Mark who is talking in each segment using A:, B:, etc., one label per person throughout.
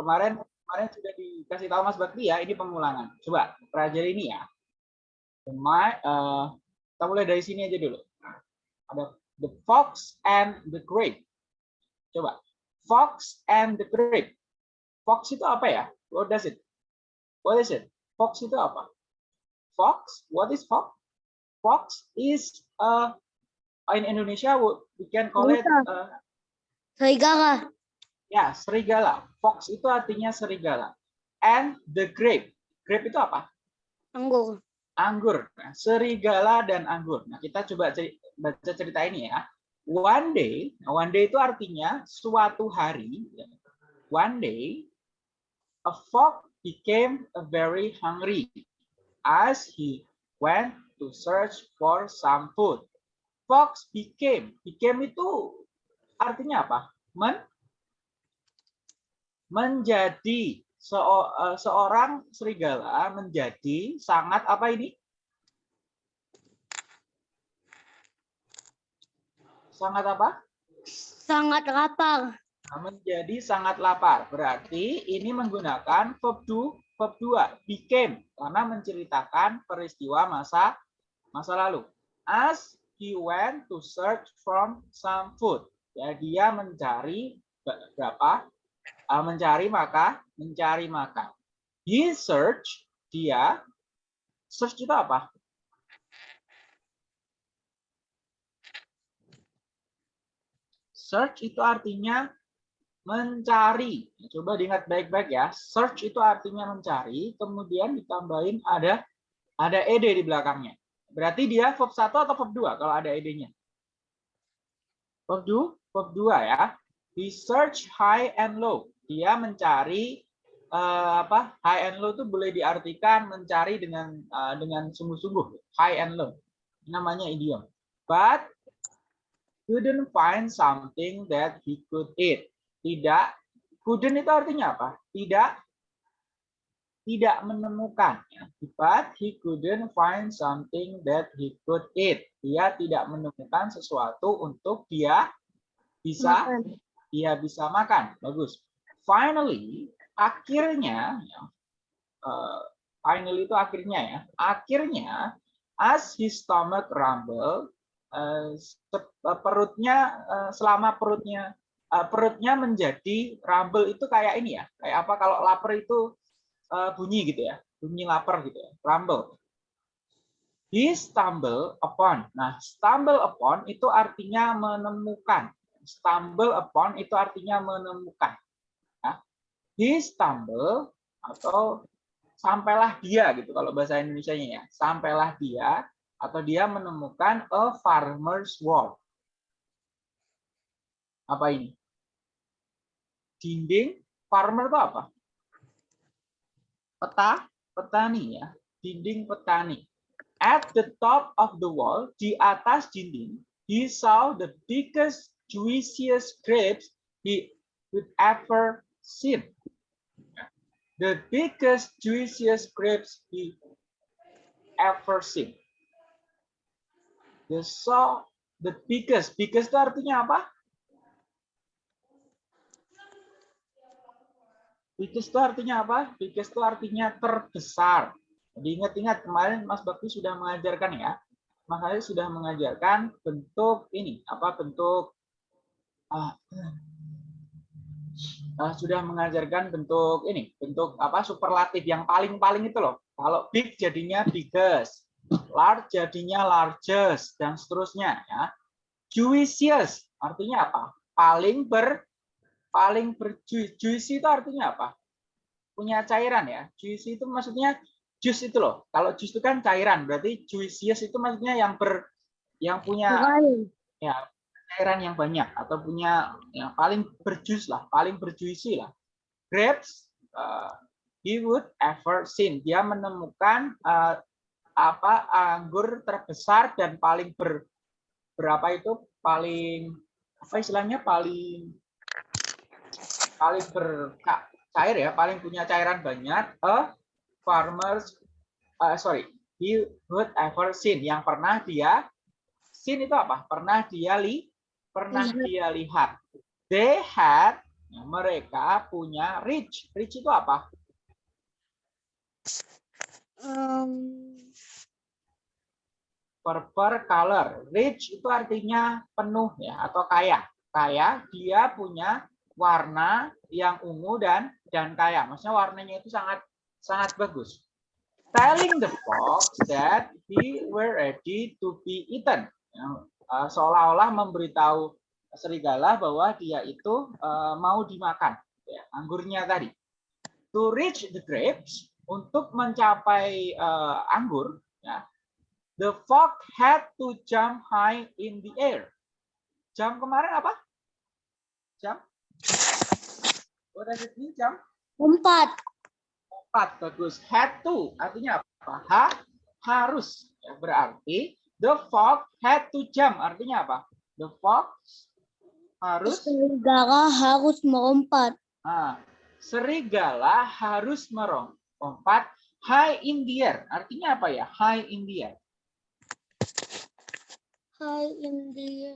A: kemarin kemarin sudah dikasih tahu Mas Bakti ya, ini pengulangan. Coba pelajari ini ya. My, uh, kita mulai dari sini aja dulu. Ada the fox and the grape. Coba. Fox and the grape. Fox itu apa ya? What does it? What is it? Fox itu apa? Fox, what is fox? Fox is uh, in Indonesia we can call it uh,
B: Serigala.
A: Ya, serigala. Fox itu artinya serigala. And the grape. Grape itu apa?
B: Anggur.
A: Anggur. Nah, serigala dan anggur. Nah, kita coba baca cerita ini ya. One day, nah, one day itu artinya suatu hari. One day, a fox became very hungry as he went to search for some food. Fox became. Became itu artinya apa? Men menjadi eh, seorang serigala menjadi sangat apa ini? Sangat apa?
B: Sangat lapar.
A: Nah, menjadi sangat lapar. Berarti ini menggunakan verb do, verb 2, became karena menceritakan peristiwa masa masa lalu. As he went to search from some food. Ya, dia mencari berapa uh, mencari maka mencari maka. He search dia search itu apa? Search itu artinya mencari. Coba diingat baik-baik ya. Search itu artinya mencari kemudian ditambahin ada ada ed di belakangnya. Berarti dia verb 1 atau verb 2 kalau ada ed-nya? Verb 2 verb 2 ya. He search high and low dia mencari uh, apa high and low itu boleh diartikan mencari dengan uh, dengan sungguh-sungguh. High and low namanya idiom. But couldn't find something that he could eat. Tidak couldn't itu artinya apa? Tidak tidak menemukan. But he couldn't find something that he could eat. Dia tidak menemukan sesuatu untuk dia bisa dia bisa makan. Bagus finally akhirnya ya, uh, finally itu akhirnya ya akhirnya as his stomach rumble uh, perutnya uh, selama perutnya uh, perutnya menjadi rumble itu kayak ini ya kayak apa kalau lapar itu uh, bunyi gitu ya bunyi lapar gitu ya rumble. He stumble upon. Nah stumble upon itu artinya menemukan. Stumble upon itu artinya menemukan he stumble atau sampailah dia gitu kalau bahasa Indonesia-nya ya. Sampailah dia atau dia menemukan a farmer's wall. Apa ini? Dinding farmer itu apa? Peta, petani ya. Dinding petani. At the top of the wall, di atas dinding, he saw the biggest, juiciest grapes he would ever seen the biggest, juiciest grapes he ever seen. The saw the biggest, biggest itu artinya apa? Biggest itu artinya apa? Biggest itu artinya terbesar. Jadi ingat-ingat kemarin Mas Bakti sudah mengajarkan ya. Mas Bakti sudah mengajarkan bentuk ini, apa bentuk ah, uh, sudah mengajarkan bentuk ini, bentuk apa superlatif yang paling-paling itu loh. Kalau big jadinya biggest, large jadinya largest dan seterusnya ya. Juicious artinya apa? Paling ber paling berjuicy. Juicy itu artinya apa? Punya cairan ya. Juicy itu maksudnya jus itu loh. Kalau jus itu kan cairan, berarti juicious itu maksudnya yang ber yang punya ya cairan yang banyak atau punya yang paling berjus lah, paling berjuisi lah. Grapes, uh, he would ever seen. Dia menemukan uh, apa anggur terbesar dan paling ber berapa itu paling apa istilahnya paling paling bercair ya, paling punya cairan banyak. A farmers, uh, sorry, he would ever seen yang pernah dia seen itu apa? Pernah dia li pernah dia lihat. They had mereka punya rich. Rich itu apa?
B: Em,
A: Purple color. Rich itu artinya penuh ya atau kaya. Kaya dia punya warna yang ungu dan dan kaya. Maksudnya warnanya itu sangat sangat bagus. Telling the fox that he were ready to be eaten. Eh, Seolah-olah memberitahu serigala bahwa dia itu eh, mau dimakan. Ya, anggurnya tadi. To reach the grapes untuk mencapai eh, anggur, ya, the fox had to jump high in the air. Jump kemarin apa? Jump? What does it mean, jump?
B: Empat.
A: Empat, bagus. Had to, artinya apa? Ha, harus. Ya, berarti the fox had to jump, artinya apa? The fox harus,
B: Serigala harus melompat.
A: ah, serigala harus merompat high in the air. Artinya apa ya? High in the air.
B: Hai India.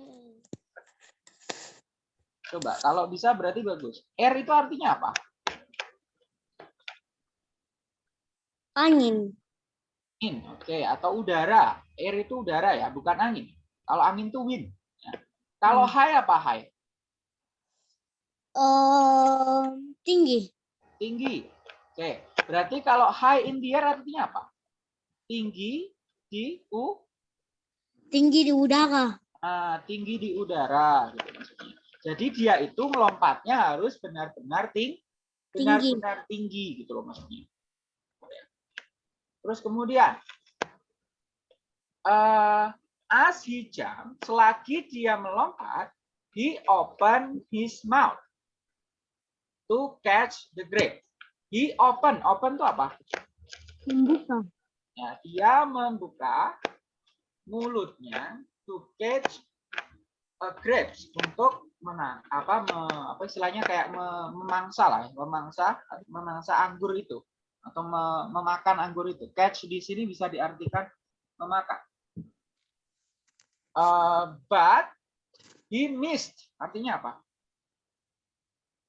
A: Coba, kalau bisa berarti bagus. Air itu artinya apa?
B: Angin.
A: Angin, oke, atau udara. Air itu udara ya, bukan angin. Kalau angin itu wind. Ya. Kalau high apa high?
B: Em, tinggi.
A: Tinggi. Oke, berarti kalau high in the air artinya apa? Tinggi di u,
B: Tinggi di udara.
A: ah, tinggi di udara. Gitu maksudnya. Jadi dia itu melompatnya harus benar-benar ting,
B: Tinggi.
A: benar-benar tinggi gitu loh maksudnya. Terus kemudian, eh as he jump, selagi dia melompat, he open his mouth to catch the grape. He open, open itu apa?
B: Membuka.
A: Ya, dia membuka mulutnya to catch a grapes untuk menang apa me- apa istilahnya kayak me- memangsa lah, memangsa memangsa anggur itu atau me- memakan anggur itu. Catch di sini bisa diartikan memakan. Uh, but he missed, artinya apa?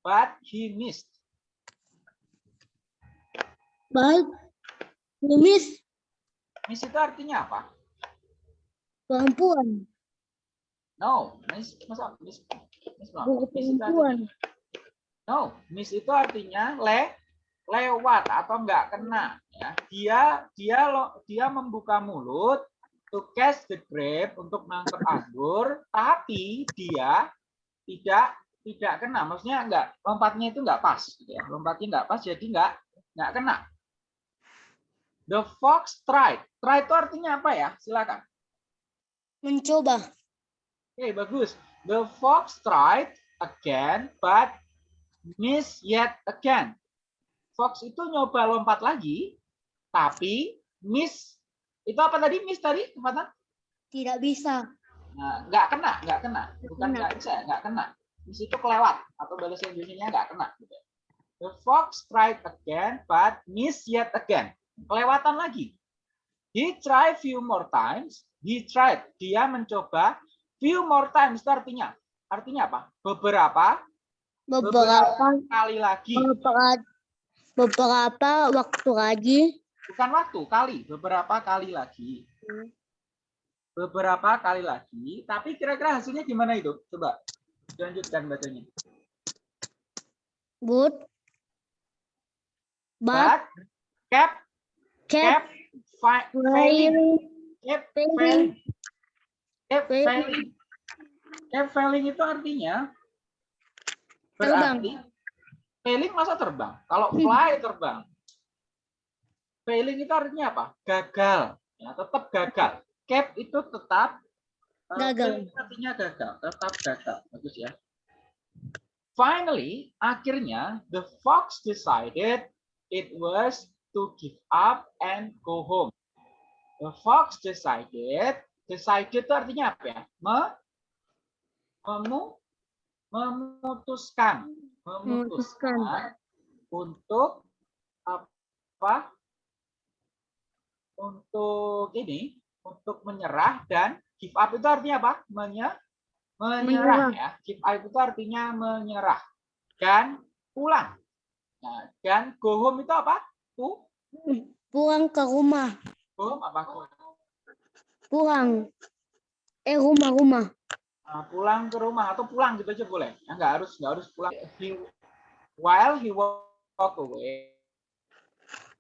A: But he missed.
B: Baik. Miss
A: Miss itu artinya apa?
B: perempuan.
A: No, miss, masa miss, miss, belum?
B: Buku
A: Miss itu
B: perempuan.
A: artinya- No, miss itu artinya le, lewat atau enggak kena. Ya. Dia dia lo, dia membuka mulut to catch the grape untuk nangkep anggur, tapi dia tidak tidak kena. Maksudnya enggak lompatnya itu enggak pas. Gitu ya. Lompatnya enggak pas, jadi enggak enggak kena. The fox tried. Try itu artinya apa ya? Silakan.
B: Mencoba.
A: Oke, bagus. The fox tried again, but miss yet again. Fox itu nyoba lompat lagi, tapi miss. Itu apa tadi? Miss tadi? Kecepatan?
B: Tidak bisa.
A: Nah, nggak kena, nggak kena. Bukan nggak bisa, nggak kena. Miss itu kelewat atau bahasa Indonesia nggak kena. gitu. The fox tried again, but miss yet again. Kelewatan lagi. He tried few more times. He tried. Dia mencoba few more times. Itu artinya, artinya apa? Beberapa
B: Beberapa
A: kali lagi.
B: beberapa, beberapa waktu lagi
A: Bukan waktu, kali. Beberapa kali lagi.
B: Hmm.
A: Beberapa kali lagi. Tapi kira-kira hasilnya gimana itu? Coba lanjutkan bacanya.
B: but but
A: But kept
B: kept
A: kept fi- failing, kept
B: failing.
A: kept
B: Failing.
A: kept failing itu artinya
B: Terbang.
A: Failing masa terbang. Kalau
B: Hmm.
A: fly terbang, failing itu artinya apa? Gagal, ya tetap gagal. Cap itu tetap eh,
B: Gagal.
A: artinya gagal, tetap gagal. Bagus ya. Finally, akhirnya the fox decided it was to give up and go home. The fox decided, decided itu artinya apa ya? Me, memu, memutuskan, memutuskan untuk apa? Untuk ini, untuk menyerah dan give up itu artinya apa? Menye, menyerah
B: Menyerah.
A: ya. Give up itu artinya menyerah. dan pulang. Nah, dan go home itu apa? Pu,
B: Pulang ke rumah.
A: go home apa?
B: Pulang. Eh rumah-rumah.
A: Nah, pulang ke rumah atau pulang gitu aja boleh. Ya, nggak harus nggak harus pulang. He, while he walk away.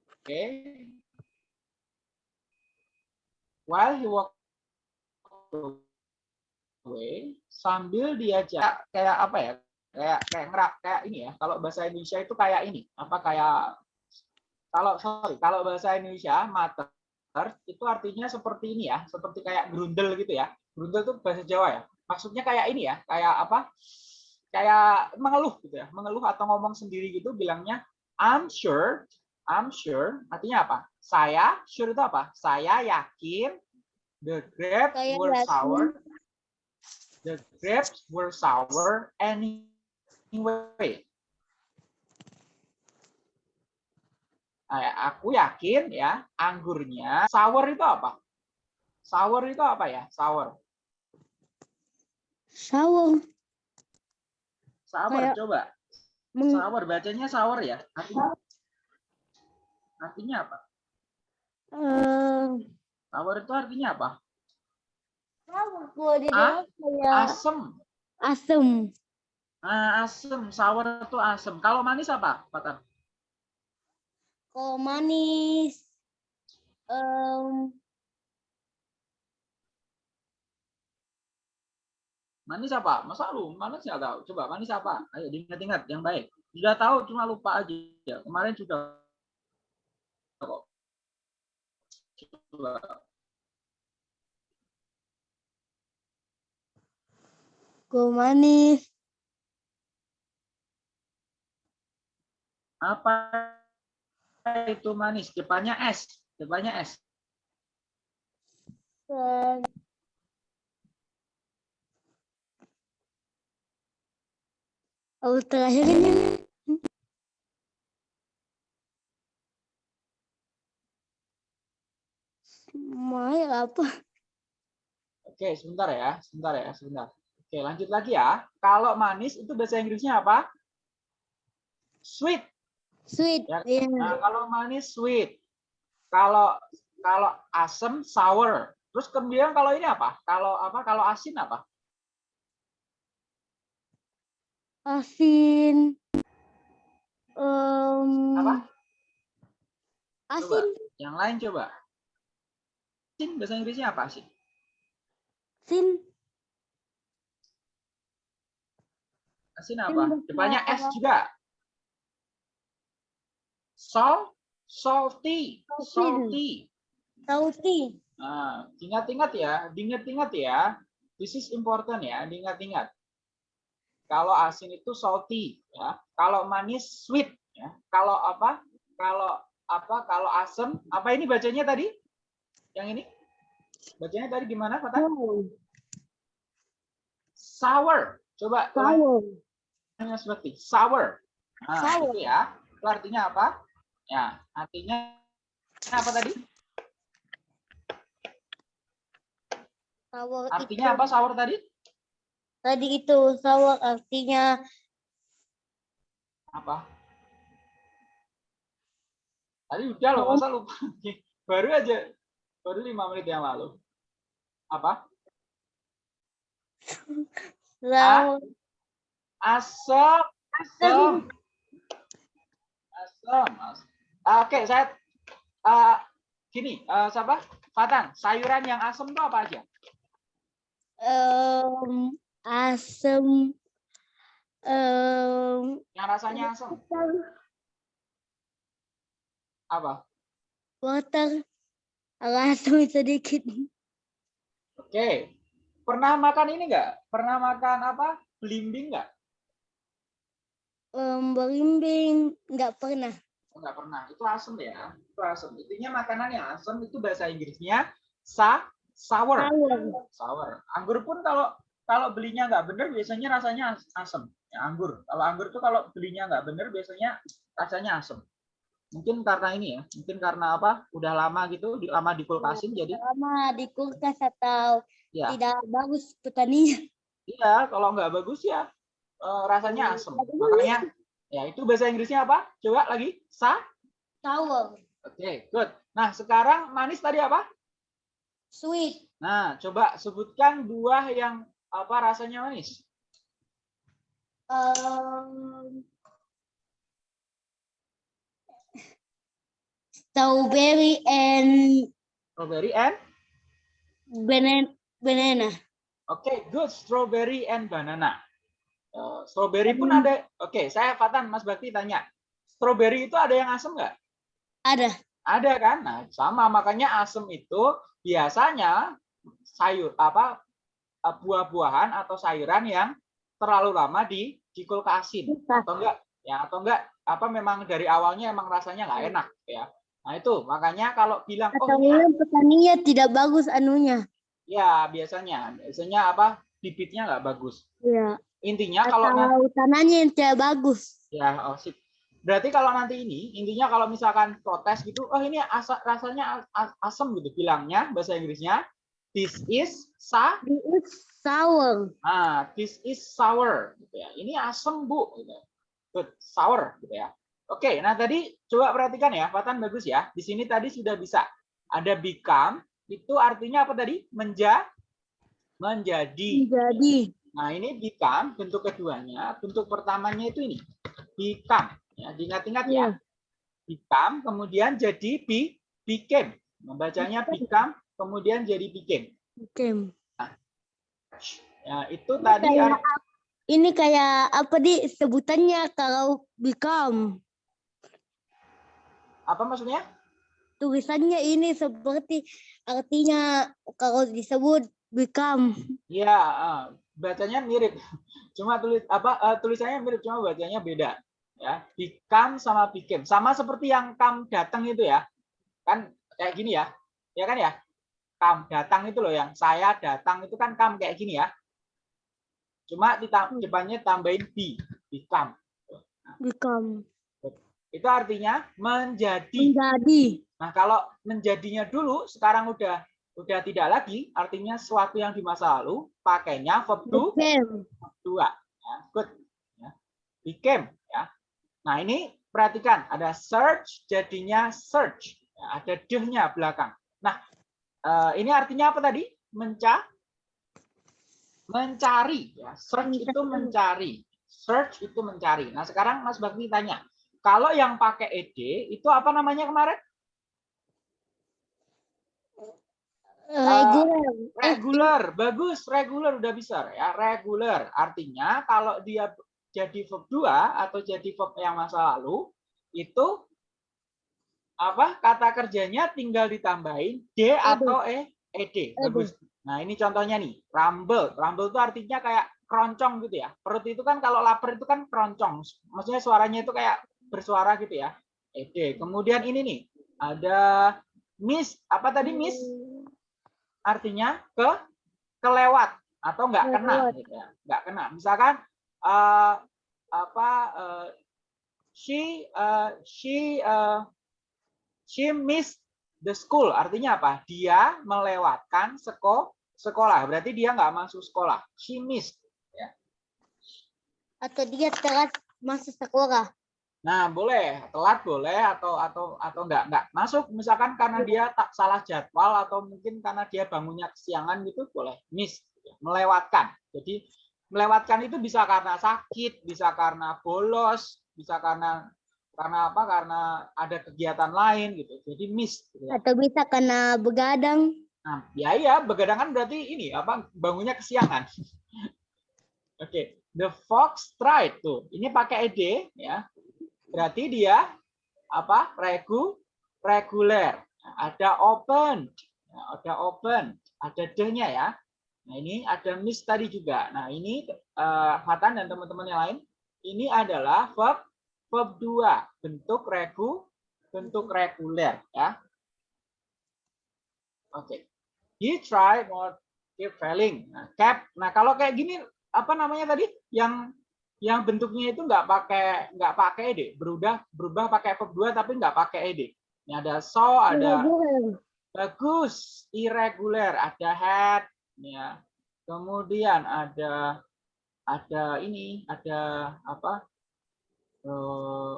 A: Oke. While he walk away, sambil dia jalan kayak apa ya? Kayak kayak ngerak kayak ini ya. Kalau bahasa Indonesia itu kayak ini. Apa kayak kalau sorry, kalau bahasa Indonesia mater itu artinya seperti ini ya, seperti kayak grundel gitu ya. Grundel itu bahasa Jawa ya. Maksudnya kayak ini ya, kayak apa? Kayak mengeluh gitu ya, mengeluh atau ngomong sendiri gitu bilangnya I'm sure, I'm sure artinya apa? Saya sure itu apa? Saya yakin the grapes
B: Saya
A: were
B: yakin.
A: sour. The grapes were sour anyway. Nah, aku yakin ya anggurnya sour itu apa? Sour itu apa ya? Sour. Sour
B: Kayak-
A: coba.
B: Meng
A: bacanya sour ya. Artinya artinya apa? Sour itu artinya apa?
B: dalam kayak
A: Asem.
B: asem.
A: Nah, asem. Sour itu asem. Kalau manis apa, Patan?
B: Kalau manis. em,
A: Manis apa? Masa lu manis nggak tahu? Coba manis apa? Ayo diingat-ingat yang baik. Sudah tahu cuma lupa aja. Kemarin sudah kok. Coba.
B: kalau manis.
A: Apa itu manis? Depannya S. Depannya S.
B: Oh, terakhir ini Mai apa?
A: Oke, sebentar ya. Sebentar ya, sebentar. Oke, lanjut lagi ya. Kalau manis itu bahasa Inggrisnya apa? Sweet.
B: Sweet.
A: Ya,
B: Iya.
A: Nah, kalau manis sweet. Kalau kalau asam sour. Terus kemudian kalau ini apa? Kalau apa? Kalau asin apa?
B: Asin. Em,
A: Apa?
B: Asin.
A: Yang lain coba. Asin bahasa Inggrisnya apa sih?
B: Asin.
A: Asin apa? Depannya S juga. Salt, salty,
B: Salty.
A: salty. Nah, ingat-ingat ya, diingat-ingat ya. This is important ya, diingat-ingat. Kalau asin itu salty ya. Kalau manis sweet ya. Kalau apa? Kalau apa? Kalau asam, apa ini bacanya tadi? Yang ini? Bacanya tadi gimana, Fata? Sour. Coba
B: Sour.
A: hanya seperti sour. Nah,
B: Sour.
A: itu ya. Itu artinya apa? Ya, artinya apa tadi?
B: Sour
A: Artinya
B: itu-
A: apa sour tadi?
B: Tadi itu sour artinya
A: Apa? Tadi udah loh, masa lupa? Baru aja, baru lima menit yang lalu. Apa?
B: sour.
A: Asam,
B: Asam.
A: asam, asam. Oke, saya ah, gini, ah, siapa? Fatan, sayuran yang asam itu apa aja?
B: Em, asam. Em,
A: Yang rasanya asam, apa?
B: water. Asam sedikit.
A: Oke. Pernah makan ini enggak? Pernah makan apa? Belimbing enggak?
B: Em, berimbing nggak pernah.
A: Enggak pernah. Itu asam ya. Itu asam. Intinya makanan yang asam itu bahasa Inggrisnya sa sour.
B: Sour.
A: Sour. Anggur pun kalau kalau belinya nggak bener biasanya rasanya as- asam. Ya, anggur. Kalau anggur tuh kalau belinya nggak bener biasanya rasanya asam. Mungkin karena ini ya. Mungkin karena apa? Udah lama gitu, di- lama di kulkasin jadi
B: Lama di kulkas atau
A: ya.
B: tidak bagus petaninya.
A: Iya, kalau nggak bagus ya eh, rasanya asam. Makanya ya itu bahasa Inggrisnya apa? Coba lagi. Sa?
B: Sour.
A: Oke, good. Nah, sekarang manis tadi apa?
B: Sweet.
A: Nah, coba sebutkan buah yang apa rasanya manis.
B: Um, strawberry and
A: Strawberry and
B: banana. Banana.
A: Oke, good. Strawberry and banana. Eh, strawberry pun
B: Hmm.
A: ada. Oke, saya Fatan, Mas Bakti tanya. Strawberry itu ada yang asam nggak?
B: Ada.
A: Ada kan? Nah, sama. Makanya asam itu biasanya sayur apa buah-buahan atau sayuran yang terlalu lama di di kulkasin atau enggak ya atau enggak apa memang dari awalnya emang rasanya nggak enak ya. Nah, itu makanya kalau bilang oh
B: Atau
A: ini
B: mungkin petaninya tidak bagus anunya.
A: ya biasanya biasanya apa bibitnya nggak bagus.
B: Iya.
A: Intinya kalau nanti
B: Atau tanahnya yang tidak bagus.
A: Ya, oh, sip. Berarti kalau nanti ini, intinya kalau misalkan protes gitu, oh ini asa, rasanya as- as- asam gitu bilangnya bahasa Inggrisnya. This is sa,
B: It's sour.
A: ah, this is sour gitu ya. Ini asam bu, gitu. Good, sour gitu ya. Oke, nah tadi coba perhatikan ya, Fatan bagus ya. Di sini tadi sudah bisa ada become, itu artinya apa tadi? Menja, menjadi.
B: Jadi.
A: Nah, ini become bentuk keduanya, bentuk pertamanya itu ini. Become. Ya, diingat-ingat ya.
B: Iya.
A: Become kemudian jadi be, became. Membacanya become kemudian jadi became.
B: Oke.
A: Ya, itu tadi
B: kayak
A: ar-
B: Ini kayak apa di sebutannya kalau become
A: apa maksudnya?
B: tulisannya ini seperti artinya kalau disebut become.
A: Ya, eh, bacanya mirip. Cuma tulis apa eh, tulisannya mirip cuma bacanya beda. Ya, become sama became. Sama seperti yang kam datang itu ya. Kan kayak gini ya. Ya kan ya? Kam datang itu loh yang saya datang itu kan kam kayak gini ya. Cuma di
B: Hmm.
A: depannya tambahin be, become.
B: Become.
A: Itu artinya menjadi.
B: Menjadi.
A: Nah, kalau menjadinya dulu sekarang udah udah tidak lagi, artinya sesuatu yang di masa lalu, pakainya verb to dua. Ya, good. Ya. Became. Ya. Nah, ini perhatikan, ada search jadinya search. Ya, ada deh-nya belakang. Nah, eh, ini artinya apa tadi? Menca mencari. Ya. Search itu mencari. Search itu mencari. Nah, sekarang Mas Bakti tanya, kalau yang pakai ed itu apa namanya kemarin?
B: Regular. Eh,
A: Regular, bagus. Regular udah bisa ya. Regular artinya kalau dia jadi verb 2 atau jadi verb yang masa lalu itu apa? Kata kerjanya tinggal ditambahin d atau e ed. Bagus. Nah, ini contohnya nih, rumble. Rumble itu artinya kayak keroncong gitu ya. Perut itu kan kalau lapar itu kan keroncong. Maksudnya suaranya itu kayak bersuara gitu ya. Ed. Kemudian ini nih, ada miss. Apa tadi miss? artinya ke kelewat atau nggak kena gitu ya nggak kena misalkan eh, apa eh, she eh, she eh, she missed the school. Artinya apa? Dia melewatkan seko sekolah. Berarti dia nggak masuk sekolah. She missed.
B: Atau dia telat masuk sekolah.
A: Nah, boleh. Telat boleh atau atau atau enggak enggak masuk. Misalkan karena dia tak salah jadwal atau mungkin karena dia bangunnya kesiangan gitu boleh. Miss. Melewatkan. Jadi melewatkan itu bisa karena sakit, bisa karena bolos, bisa karena karena apa? Karena ada kegiatan lain gitu. Jadi miss gitu ya.
B: Atau bisa karena begadang.
A: Nah, ya ya begadang kan berarti ini apa bangunnya kesiangan. Oke, the fox tried tuh. Ini pakai ed ya. Berarti dia apa? Regu reguler. Nah, Ada open, Nah, ada open, ada the-nya ya. Nah, ini ada miss tadi juga. Nah, ini eh, Fatan dan teman-teman yang lain, ini adalah verb verb 2, bentuk regu bentuk reguler ya. Oke. He tried more keep failing. Nah, cap. Nah, kalau kayak gini apa namanya tadi? Yang yang bentuknya itu nggak pakai nggak pakai ed, berubah berubah pakai verb 2 tapi nggak pakai ed. Ini ada so, ada bagus, irregular, ada had, ya. Kemudian ada ada ini, ada apa? Eh,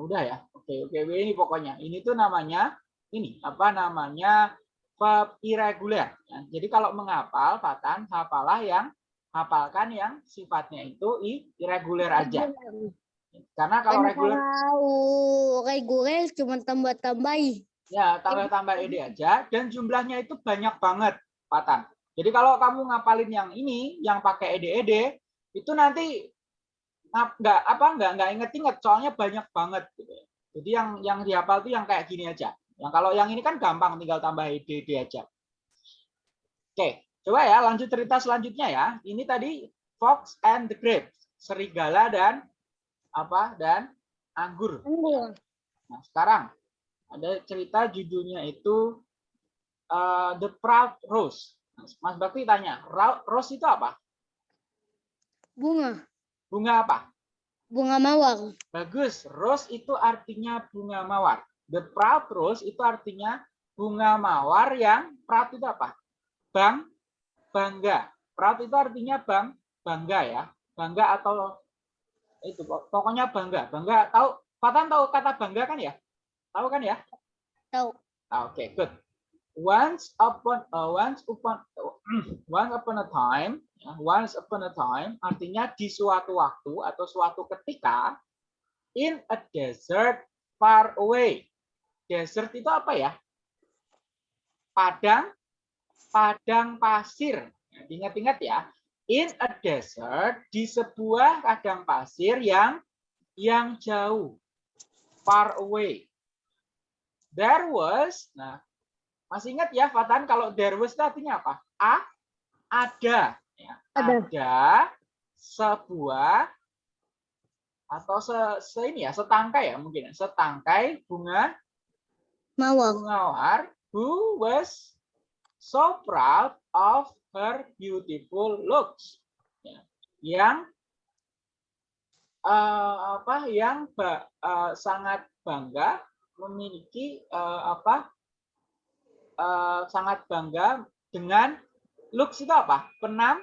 A: udah ya. Oke, oke, ini pokoknya. Ini tuh namanya ini apa namanya verb irregular. Ya, jadi kalau menghafal, Fatan, hafalah yang hafalkan yang sifatnya itu irregular aja. Karena kalau reguler
B: reguler cuma tambah-tambahi.
A: ya tambah-tambah ed aja dan jumlahnya itu banyak banget, Fatan. Jadi kalau kamu ngapalin yang ini, yang pakai ed-ed, itu nanti nggak apa nggak nggak inget-inget, soalnya banyak banget. Gitu. Jadi yang yang dihafal tuh yang kayak gini aja. Yang kalau yang ini kan gampang, tinggal tambah ed-ed aja. Oke, coba ya lanjut cerita selanjutnya ya. Ini tadi Fox and the Grapes, serigala dan apa dan anggur.
B: Anggur.
A: Nah, sekarang ada cerita judulnya itu uh, The Proud Rose. Mas Bakti tanya, "Ra- rose itu apa?
B: Bunga.
A: Bunga apa?
B: Bunga mawar.
A: Bagus, rose itu artinya bunga mawar. The Proud Rose itu artinya bunga mawar yang proud itu apa? Bang, bangga. Proud itu artinya bang, bangga ya. Bangga atau itu pokoknya bangga. Bangga tahu Fatan tahu kata bangga kan ya? Tahu kan ya?
B: Tahu.
A: Ah, Oke, good. Once upon uh, once upon once upon a time, ya, once upon a time artinya di suatu waktu atau suatu ketika in a desert far away. Desert itu apa ya? Padang padang pasir. Ingat-ingat ya. In a desert di sebuah padang pasir yang yang jauh. Far away. There was, nah masih ingat ya Fatan kalau there was itu artinya apa? A, ada. Ya,
B: Ada.
A: ada sebuah atau se, se ini ya setangkai ya mungkin ya, setangkai bunga
B: Mawar.
A: mawar who was so proud of her beautiful looks Ya, yang eh, apa yang ba- eh, sangat bangga memiliki eh, apa eh, sangat bangga dengan looks itu apa? Penam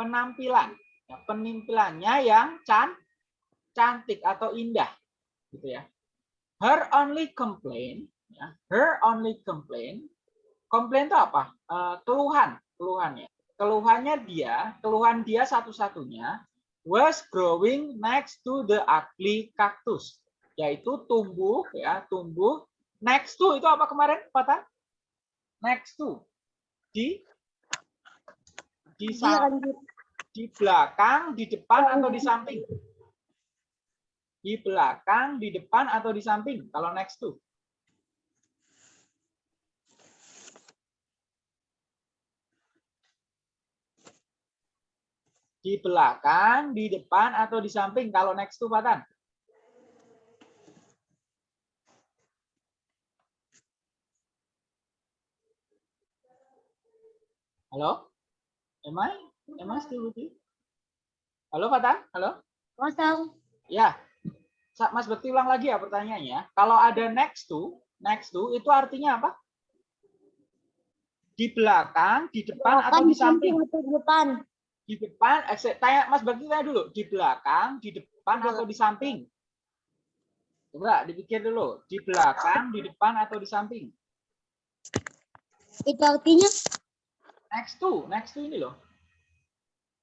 A: penampilan. Ya, penampilannya yang can cantik atau indah gitu ya. Her only complaint ya, her only complaint komplain itu apa? Eh, keluhan keluhannya keluhannya dia keluhan dia satu-satunya was growing next to the ugly cactus yaitu tumbuh ya tumbuh next to itu apa kemarin Fatan next to. Di. Di di belakang di depan atau di samping? Di belakang di depan atau di samping? Kalau next to. Di belakang, di depan, atau di samping. Kalau next to Fatan. Halo? Am I? Am I still with you? Halo Fatan? Halo?
B: Kosong.
A: Ya. Mas Bekti ulang lagi ya pertanyaannya. Kalau ada next to, next to itu artinya apa? Di belakang, di depan, atau
B: Kan
A: di samping?
B: atau di depan.
A: di depan eh, tanya Mas Bakti tanya dulu di belakang di depan atau di samping coba dipikir dulu di belakang di depan atau di samping
B: Itu artinya
A: next to next to ini loh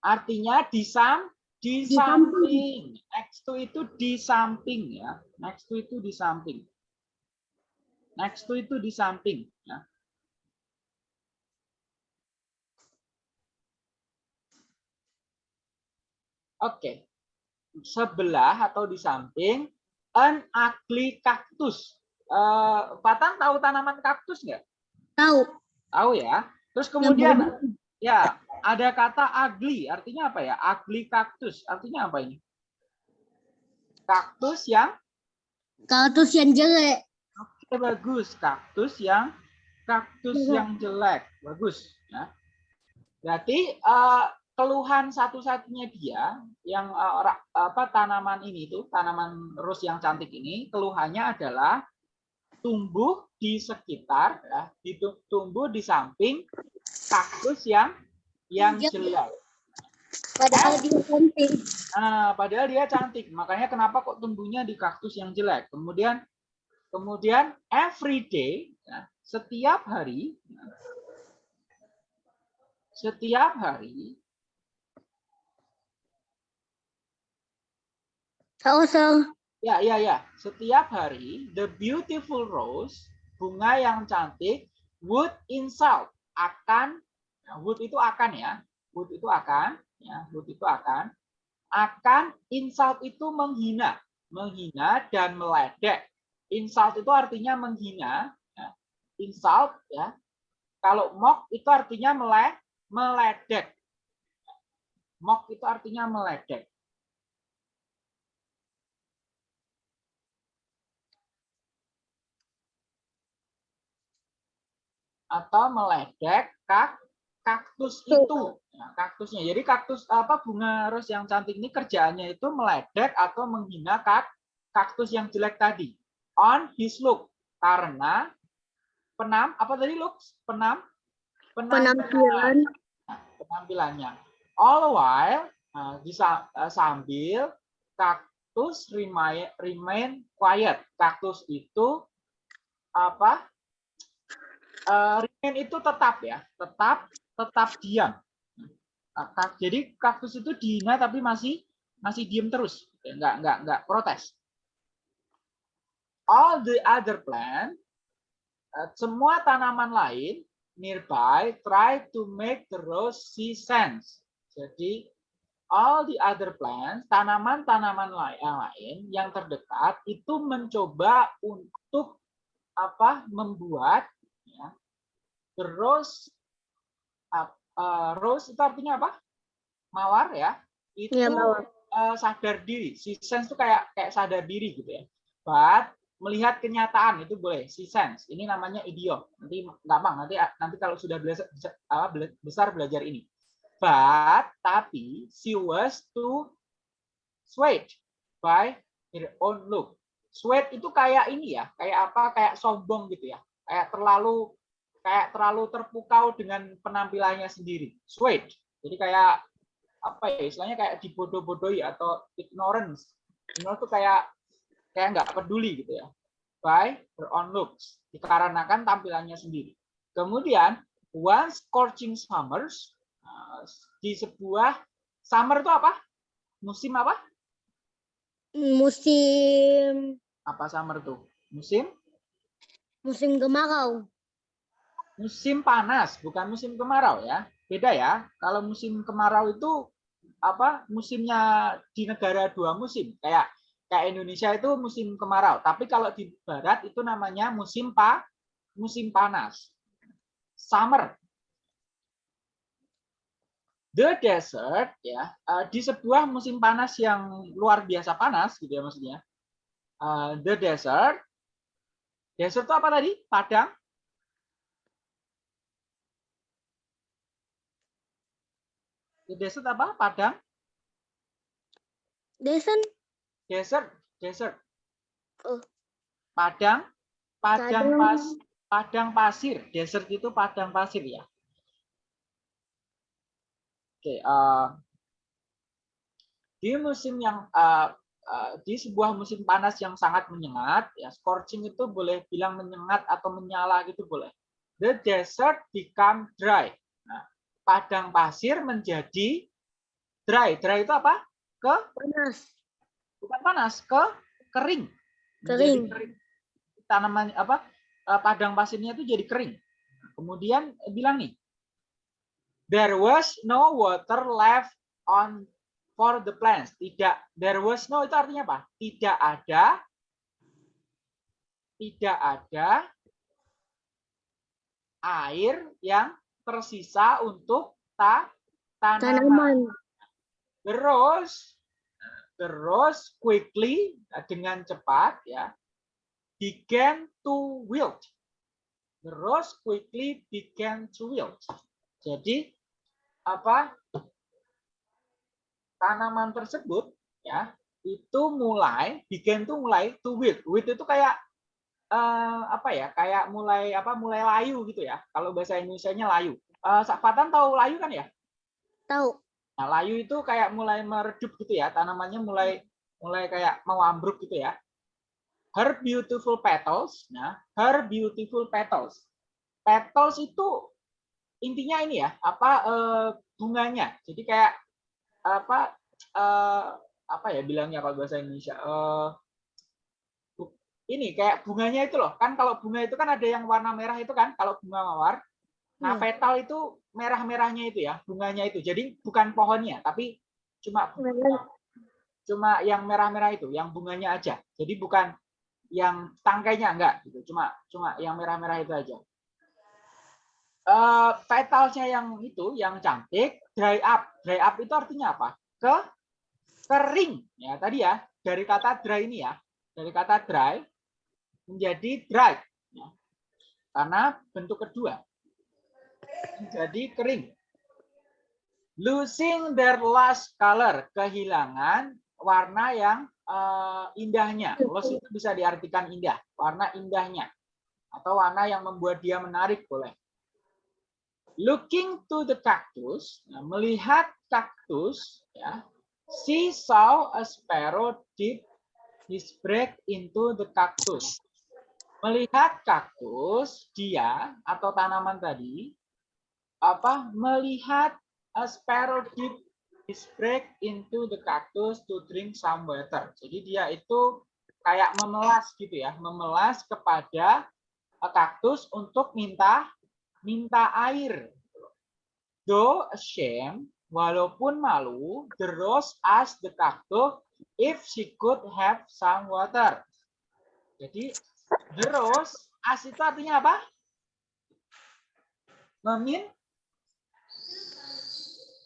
A: artinya di sam di,
B: Di
A: samping next to itu di samping ya next to itu di samping next to itu di samping ya Oke. Sebelah atau di samping an ugly cactus. Eh, Patang tahu tanaman kaktus nggak?
B: tahu.
A: Tahu ya. Terus kemudian ya ada kata ugly. Artinya apa ya? Ugly cactus. Artinya apa ini? Kaktus yang
B: Kaktus yang jelek.
A: Oke, bagus. Kaktus yang kaktus
B: Jelek.
A: yang jelek. Bagus. Ya. Berarti eh, keluhan satu-satunya dia yang ra- apa tanaman ini tuh tanaman rose yang cantik ini keluhannya adalah tumbuh di sekitar ya, tumbuh di samping kaktus yang yang
B: Jelek. Padahal dia cantik.
A: Nah, padahal dia cantik. Makanya kenapa kok tumbuhnya di kaktus yang jelek. Kemudian kemudian every day, ya, setiap hari, ya, setiap hari,
B: Sausel.
A: Ya ya ya, setiap hari the beautiful rose, bunga yang cantik, would insult akan, ya, would itu akan ya, would itu akan, ya, would itu akan, akan insult itu menghina, menghina dan meledek. Insult itu artinya menghina, ya. insult ya. Kalau mock itu artinya mele, meledek. Mock itu artinya meledek. Atau meledek kak, kaktus itu. Nah, kaktusnya. Jadi kaktus apa bunga rose yang cantik ini kerjaannya itu meledek atau menghina kak, kaktus yang jelek tadi. On his look karena penam apa tadi looks penam
B: Penampilan.
A: Nah, penampilannya. All while nah, bisa eh, sambil kaktus remain remain quiet. Kaktus itu apa? Eh, remain itu tetap ya, tetap tetap diam. Jadi kaktus itu dihina tapi masih masih diem terus, nggak nggak nggak protes. All the other plant, eh, semua tanaman lain nearby try to make the rose see sense. Jadi all the other plants, tanaman-tanaman lain yang terdekat itu mencoba untuk apa? membuat the rose ap- eh, rose itu artinya apa? Mawar ya. Itu
B: Iya, mawar.
A: eh, sadar diri. Si sense itu kayak kayak sadar diri gitu ya. But melihat kenyataan itu boleh. Si sense. Ini namanya idiom. Nanti gampang. Nanti nanti kalau sudah belajar besar belajar ini. But tapi she was too swayed by her own look. Swayed itu kayak ini ya, kayak apa? Kayak sombong gitu ya. Kayak terlalu kayak terlalu terpukau dengan penampilannya sendiri. Swayed. Jadi kayak apa ya istilahnya kayak dibodoh-bodohi atau ignorance. Ignorance itu kayak kayak nggak peduli gitu ya. By her own looks. Dikarenakan tampilannya sendiri. Kemudian one scorching summers uh, di sebuah summer itu apa? Musim apa?
B: Musim
A: Apa summer itu? Musim
B: musim kemarau.
A: Musim panas, bukan musim kemarau ya. Beda ya. Kalau musim kemarau itu apa? Musimnya di negara dua musim. Kayak kayak Indonesia itu musim kemarau, tapi kalau di barat itu namanya musim pa musim panas. Summer. The desert ya, eh, di sebuah musim panas yang luar biasa panas gitu ya maksudnya. Eh, the desert Desert itu apa tadi? Padang. The desert apa? Padang.
B: Desen
A: Desert. Desert.
B: Oh.
A: Padang. Padang pas. Padang pasir. Desert itu padang pasir ya. Oke. eh, di musim yang eh, eh, di sebuah musim panas yang sangat menyengat, ya scorching itu boleh bilang menyengat atau menyala gitu boleh. The desert become dry. Nah, padang pasir menjadi dry. Dry itu apa? Ke
B: panas.
A: bukan panas, ke kering.
B: Kering.
A: Menjadi Tanaman apa? eh, Padang pasirnya itu jadi kering. Kemudian bilang nih, there was no water left on for the plants. Tidak, there was no itu artinya apa? Tidak ada, tidak ada air yang tersisa untuk ta tanaman.
B: Tanaman.
A: Terus, terus quickly eh, dengan cepat ya began to wilt. Terus quickly began to wilt. Jadi apa tanaman tersebut ya itu mulai began tuh mulai to wilt. Wilt itu kayak eh, apa ya? Kayak mulai apa? Mulai layu gitu ya. Kalau bahasa Indonesia-nya layu. Eh, Fatan tahu layu kan ya?
B: Tahu.
A: Nah, layu itu kayak mulai meredup gitu ya, tanamannya mulai mulai kayak mau ambruk gitu ya. Her beautiful petals, nah, her beautiful petals. Petals itu intinya ini ya, apa eh, bunganya. Jadi kayak apa eh, apa ya bilangnya kalau bahasa Indonesia? Eh, bu- ini kayak bunganya itu loh. Kan kalau bunga itu kan ada yang warna merah itu kan, kalau bunga mawar. Nah,
B: Hmm.
A: petal itu merah-merahnya itu ya, bunganya itu. Jadi bukan pohonnya, tapi cuma cuma yang merah-merah itu, yang bunganya aja. Jadi bukan yang tangkainya enggak gitu. Cuma cuma yang merah-merah itu aja. Eh petalnya yang itu, yang cantik, dry up. Dry up itu artinya apa? Ke kering. Ya, tadi ya, dari kata dry ini ya. Dari kata dry menjadi dry. Ya. Karena bentuk kedua. Menjadi kering. Losing their last color, kehilangan warna yang eh, indahnya. Loss itu bisa diartikan indah, warna indahnya. Atau warna yang membuat dia menarik boleh. Looking to the cactus, nah, melihat kaktus, ya, she saw a sparrow dip his beak into the cactus. Melihat kaktus, dia atau tanaman tadi apa melihat a sparrow dip his beak into the cactus to drink some water. Jadi dia itu kayak memelas gitu ya, memelas kepada kaktus untuk minta minta air. Though ashamed, walaupun malu, the rose asked the cactus if she could have some water. Jadi the rose, as itu artinya apa? Memin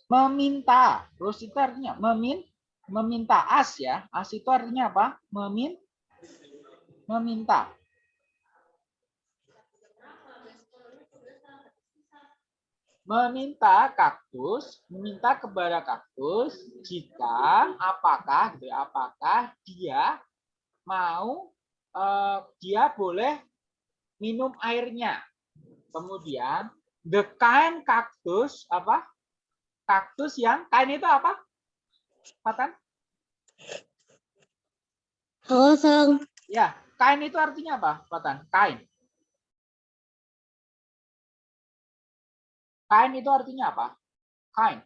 A: meminta. Rose itu artinya memin meminta as ya. As itu artinya apa? Memin meminta. meminta kaktus, meminta kepada kaktus jika apakah gitu ya, apakah dia mau eh, dia boleh minum airnya. Kemudian the kind kaktus apa? Kaktus yang kain itu apa? Patan?
B: Halo, Sang.
A: Ya, kain itu artinya apa, Patan? Kain. Kain itu artinya apa? Kain.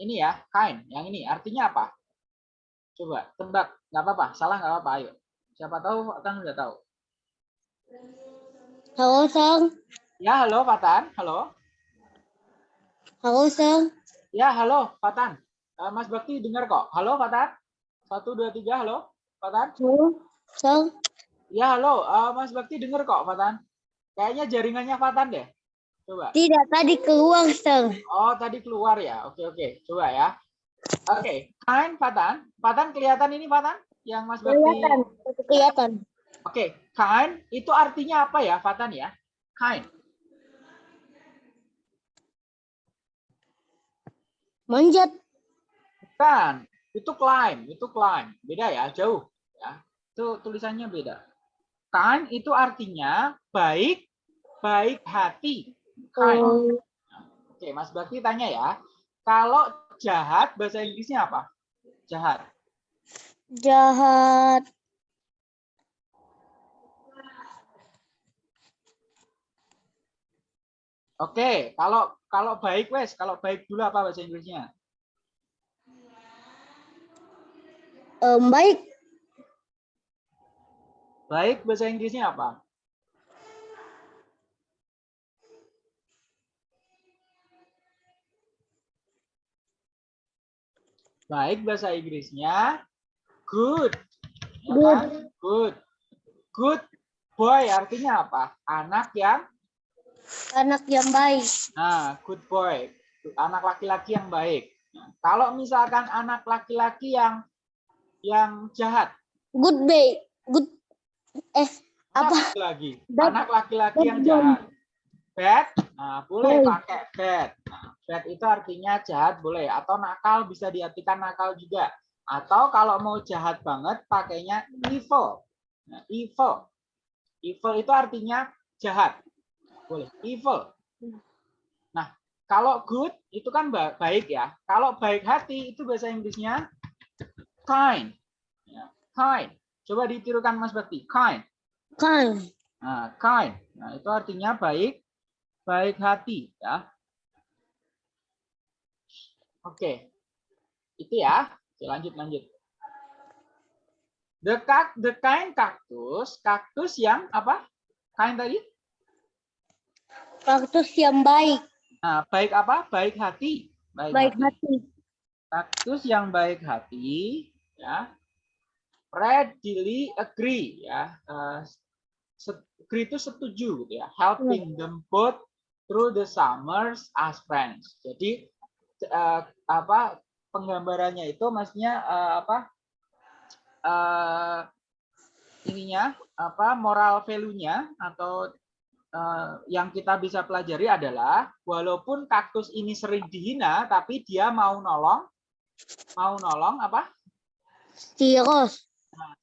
A: Ini ya, kain. Yang ini artinya apa? Coba tebak. Nggak apa-apa. Salah nggak apa-apa. Ayo. Siapa tahu Patan udah tahu.
B: Halo, Sang.
A: Ya, halo Patan. Halo.
B: Halo, Sang.
A: Ya, halo Patan. Eh, Mas Bakti dengar kok. Halo Patan. Satu, dua, tiga. Halo Patan.
B: Halo, Sang.
A: Ya, halo. Eh, Mas Bakti dengar kok Patan. Kayaknya jaringannya Patan deh. Coba.
B: Tidak, tadi keluar, Sang.
A: Oh, tadi keluar ya. Oke, oke. Coba ya. Oke, kain Patan. Patan kelihatan ini Patan? Yang Mas Bakti.
B: Kelihatan. Kelihatan.
A: Oke, kain itu artinya apa ya, Fatan ya? Kain.
B: Manjat.
A: Bukan, itu climb, itu climb. Beda ya, jauh ya. Itu tulisannya beda. Kain itu artinya baik, baik hati. Kain.
B: Oh,
A: Oke, Mas Bakti tanya ya. Kalau jahat bahasa Inggrisnya apa? Jahat.
B: jahat.
A: Oke, kalau kalau baik wes, kalau baik dulu apa bahasa Inggrisnya?
B: Em, baik.
A: Baik bahasa Inggrisnya apa? Baik bahasa Inggrisnya good. Ya
B: Good.
A: kan? Good. Good boy artinya apa? Anak yang
B: Anak yang baik.
A: nah, good boy. Anak laki-laki yang baik. Nah, kalau misalkan anak laki-laki yang yang jahat,
B: Good baik. Good. Eh, apa?
A: Anak lagi
B: Bad-
A: anak laki-laki yang
B: boy.
A: jahat bad nah boleh
B: Boy.
A: pakai bad nah, bad itu artinya jahat boleh atau nakal bisa diartikan nakal juga atau kalau mau jahat banget pakainya evil nah, evil evil itu artinya jahat boleh evil Nah, kalau good itu kan ba- baik ya. Kalau baik hati itu bahasa Inggrisnya kind. Ya, kind. Coba ditirukan Mas Bakti. Kind.
B: Kan.
A: Nah, kind. Nah, itu artinya baik, baik hati ya. Oke. Itu ya. Oke, lanjut lanjut. The the kind kaktus, kaktus yang apa? Kind tadi?
B: Kaktus yang baik.
A: Nah, baik apa? Baik hati.
B: Baik hati.
A: Kaktus yang baik hati, ya. Readily agree, ya. Se- agree itu setuju, gitu ya. Helping them both through the summers as friends. Jadi eh, apa penggambarannya itu maksudnya eh, apa? eh, ininya apa moral value-nya atau eh, yang kita bisa pelajari adalah walaupun kaktus ini sering dihina tapi dia mau nolong mau nolong apa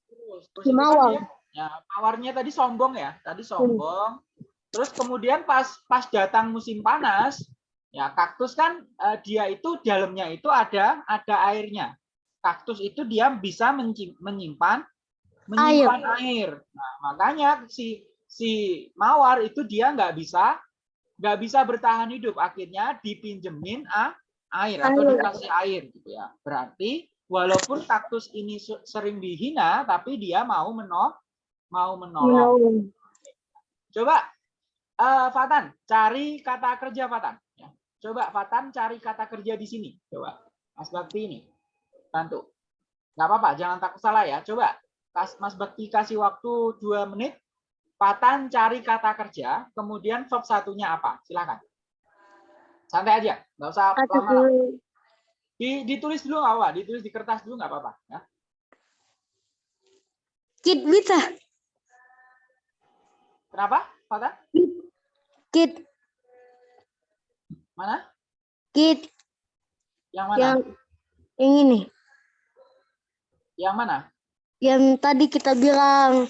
A: terus terus kan
B: Mawar.
A: dia- ya mawarnya tadi sombong ya tadi sombong terus kemudian pas pas datang musim panas ya kaktus kan eh, dia itu dalamnya itu ada ada airnya. Kaktus itu dia bisa menyimpan menyimpan air, Nah, makanya si si mawar itu dia nggak bisa nggak bisa bertahan hidup. Akhirnya dipinjemin a- air atau
B: Air.
A: dikasih air gitu ya. Berarti walaupun kaktus ini se- sering dihina tapi dia mau menolong mau menolong. Coba eh, Fatan cari kata kerja Fatan. Coba Fatan cari kata kerja di sini. Coba Mas Bakti ini. Bantu. Nggak apa-apa jangan takut salah ya. Coba Mas Bakti kasih waktu dua menit. Fatan cari kata kerja kemudian verb satunya apa? Silakan. Santai aja nggak usah lama-lama. Di, ditulis dulu nggak apa ditulis di kertas dulu nggak apa-apa ya.
B: Kit bisa.
A: kenapa Fatan?
B: Kit.
A: Mana
B: Kit.
A: yang mana
B: Yang yang ini.
A: yang mana
B: Yang tadi kita bilang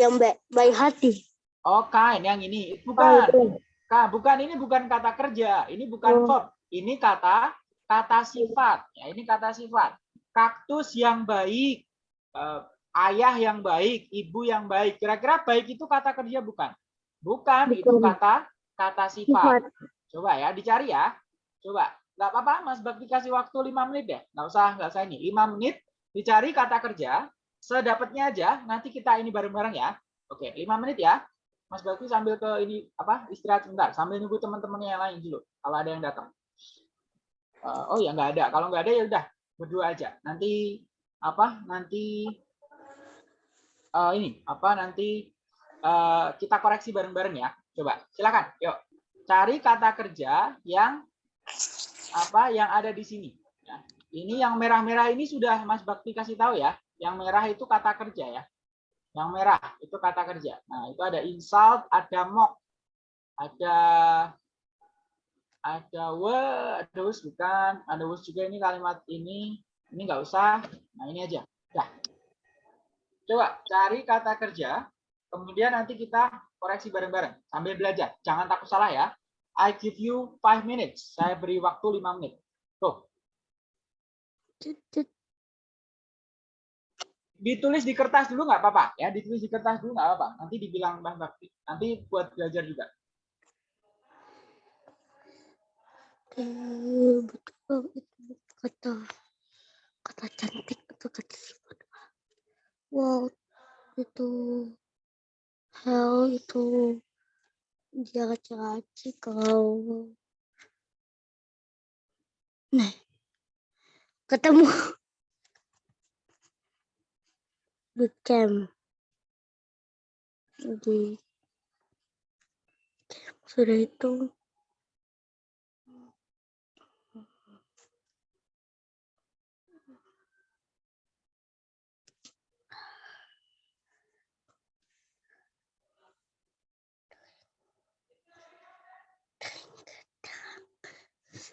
B: yang baik, baik hati.
A: oh kain yang ini
B: Oh,
A: bukan
B: itu.
A: Kak, bukan ini bukan kata kerja, ini bukan
B: Oh.
A: verb, ini kata kata sifat. Ya, ini kata sifat. Kaktus yang baik, eh, ayah yang baik, ibu yang baik. Kira-kira baik itu kata kerja bukan? Bukan, itu
B: Bukan.
A: kata kata sifat.
B: Sifat.
A: Coba ya, dicari ya. Coba, nggak apa-apa, Mas Bakti kasih waktu lima menit ya. Nggak usah, nggak usah ini. Lima menit, dicari kata kerja, sedapatnya aja. Nanti kita ini bareng-bareng ya. Oke, lima menit ya. Mas Bakti sambil ke ini apa istirahat sebentar sambil nunggu teman-teman yang lain dulu kalau ada yang datang. Eh, oh ya nggak ada. Kalau nggak ada ya udah berdua aja. Nanti apa? Nanti eh, ini apa? Nanti eh, kita koreksi bareng-bareng ya. Coba silakan. Yuk cari kata kerja yang apa? Yang ada di sini. Ya. Ini yang merah-merah ini sudah Mas Bakti kasih tahu ya. Yang merah itu kata kerja ya. Yang merah itu kata kerja. Nah, itu ada insult, ada mock, ada ada we, ada was bukan, ada was juga ini kalimat ini, ini nggak usah. Nah, ini aja. Dah. Coba cari kata kerja, kemudian nanti kita koreksi bareng-bareng sambil belajar. Jangan takut salah ya. I give you five minutes. Saya beri waktu lima menit. Tuh, ditulis di kertas dulu nggak apa-apa ya ditulis di kertas dulu nggak apa-apa nanti dibilang Mbah Bakti nanti buat belajar juga
B: betul itu kata kata cantik atau kata. Wow, itu hell itu dia laki-laki kalau nah ketemu di camp. Di sudah itu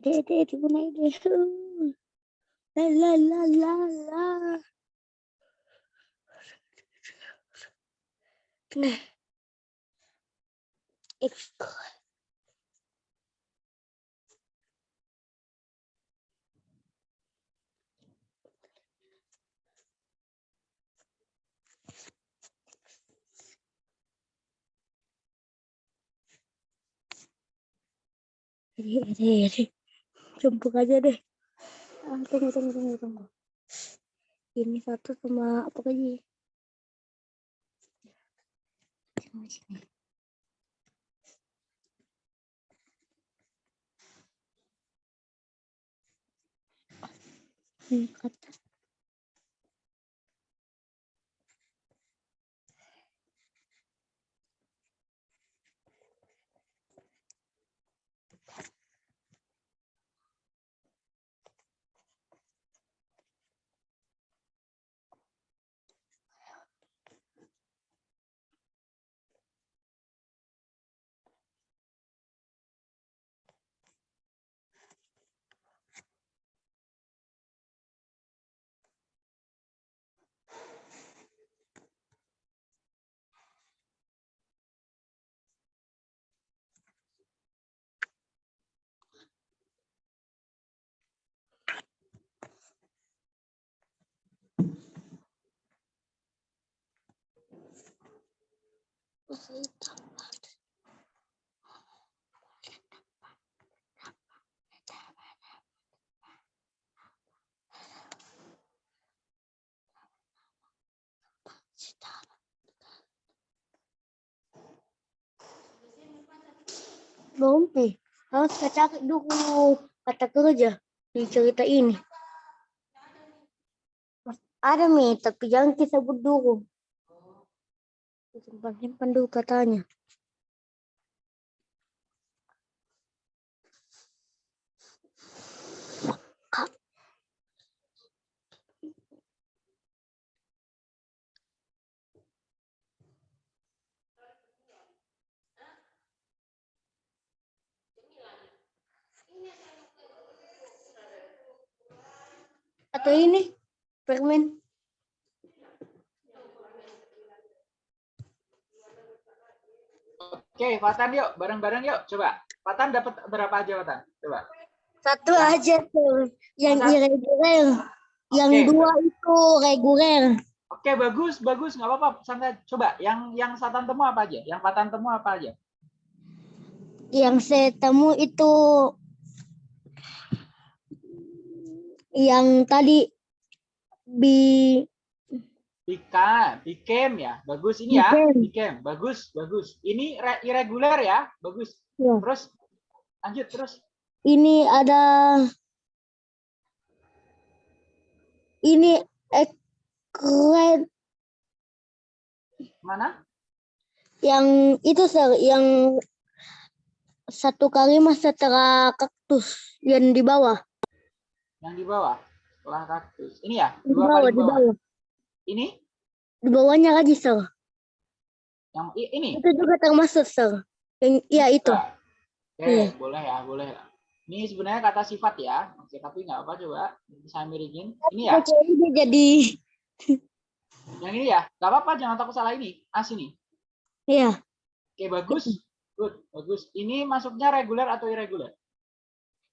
B: Ide, ide, di mana ide? La la la la la. Nah. Exco. Ide, ide, ide. Jemput aja deh. Ah, tunggu, tunggu, tunggu, tunggu. Ini satu sama apa lagi? Sini. Ini kata. Belum nih. Harus cari dulu kata kerja di cerita ini. Ada nih, tapi jangan kita sebut dulu. Simpan-simpan dulu katanya. Atau ini permen.
A: Oke, Fatan yuk, bareng-bareng yuk. Coba. Fatan dapat berapa aja, Fatan? Coba.
B: Satu aja tuh yang
A: Satu.
B: irregular. Yang
A: Oke.
B: dua itu reguler.
A: Oke, bagus, bagus. Nggak apa-apa. Santai. Coba, yang yang Satan temu apa aja? Yang Fatan temu apa aja?
B: Yang saya temu itu yang tadi bi
A: Bika, became ya. Bagus ini ya.
B: Became.
A: Bagus, bagus. Ini re- irregular ya. Bagus.
B: Ya.
A: Terus lanjut terus.
B: ini ada ini ekret
A: Mana?
B: yang itu sir yang satu kalimat setelah kaktus yang di bawah
A: Yang di bawah. Setelah kaktus. Ini ya.
B: di bawah di
A: bawah.
B: bawah
A: Ini?
B: Di bawahnya lagi sir
A: Yang ini?
B: itu juga termasuk sir yang iya itu
A: Oke,
B: Iya.
A: boleh ya, boleh. Ini sebenarnya kata sifat ya. Oke, tapi nggak apa coba. Bisa miringin. Ini ya.
B: Oke, ini jadi
A: Yang ini ya. Nggak apa-apa, jangan takut salah ini. As ini.
B: iya
A: Oke, bagus. Good, bagus. Ini masuknya reguler atau irregular?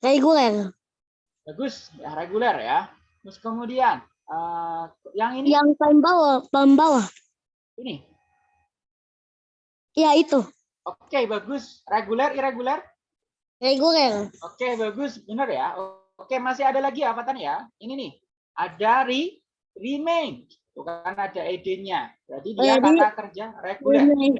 B: reguler
A: Bagus, ya reguler ya. Terus kemudian eh, yang ini
B: yang paling bawah paling bawah
A: ini.
B: iya itu
A: Oke, bagus. Reguler, irregular.
B: reguler
A: Oke, bagus. Benar ya. Oke, masih ada lagi apa ya? Ini nih. Ada re, remain. Tuh kan ada ed-nya. Berarti
B: Oh,
A: dia
B: jadi-
A: kata kerja reguler.
B: Remain.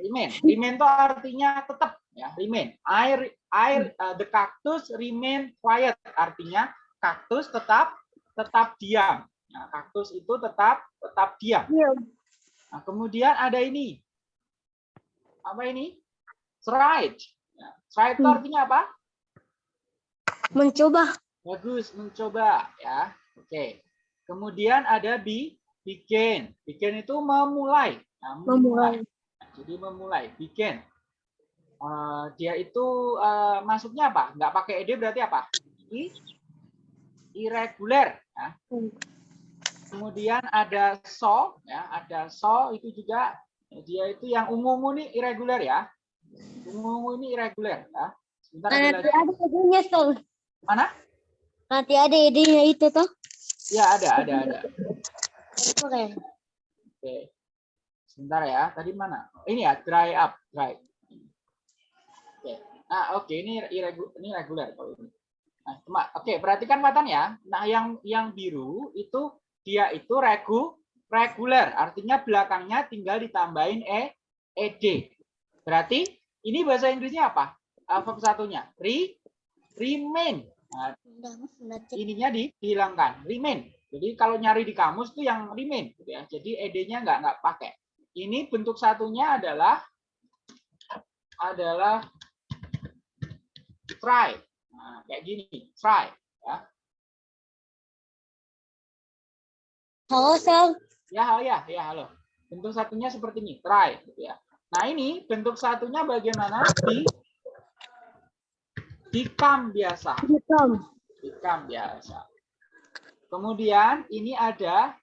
A: Remain. Remain itu artinya tetap ya, remain. Air air uh, the cactus remain quiet artinya kaktus tetap tetap diam. Nah, kaktus itu tetap tetap diam.
B: Iya.
A: Nah, kemudian ada ini. Apa ini? Tried. Ya, tried itu
B: Hmm.
A: artinya apa?
B: Mencoba.
A: Bagus, mencoba ya. Oke. Kemudian ada be, begin. Begin itu memulai. Nah,
B: Memulai.
A: Jadi memulai, begin. Eh, dia itu eh, masuknya apa? Nggak pakai ed berarti apa? Irregular. ya.
B: Hmm.
A: Kemudian ada so, ya, ada so itu juga dia itu yang ungu-ungu nih irregular ya. Ungu-ungu ini irregular ya. Sebentar
B: Nanti ada idenya, Sol.
A: Mana?
B: Nanti ada idenya itu toh.
A: Ya ada, ada, ada.
B: Oke.
A: Oke. Sebentar ya. Tadi mana? Ini ya, dry up, dry. Oke. Nah, oke ini irregular, ini regular kalau ini. Nah, oke, perhatikan ya. Nah, yang yang biru itu dia itu regu regular, artinya belakangnya tinggal ditambahin e ed. Berarti ini bahasa Inggrisnya apa? Verb satunya re remain. Nah, ininya di- dihilangkan remain jadi kalau nyari di kamus itu yang remain gitu ya jadi ed-nya nggak nggak pakai ini bentuk satunya adalah adalah try nah, kayak gini try ya
B: Halo, Sol.
A: ya halo ya ya halo bentuk satunya seperti ini try gitu ya nah ini bentuk satunya bagaimana di become biasa
B: Become.
A: Become biasa. Kemudian ini ada,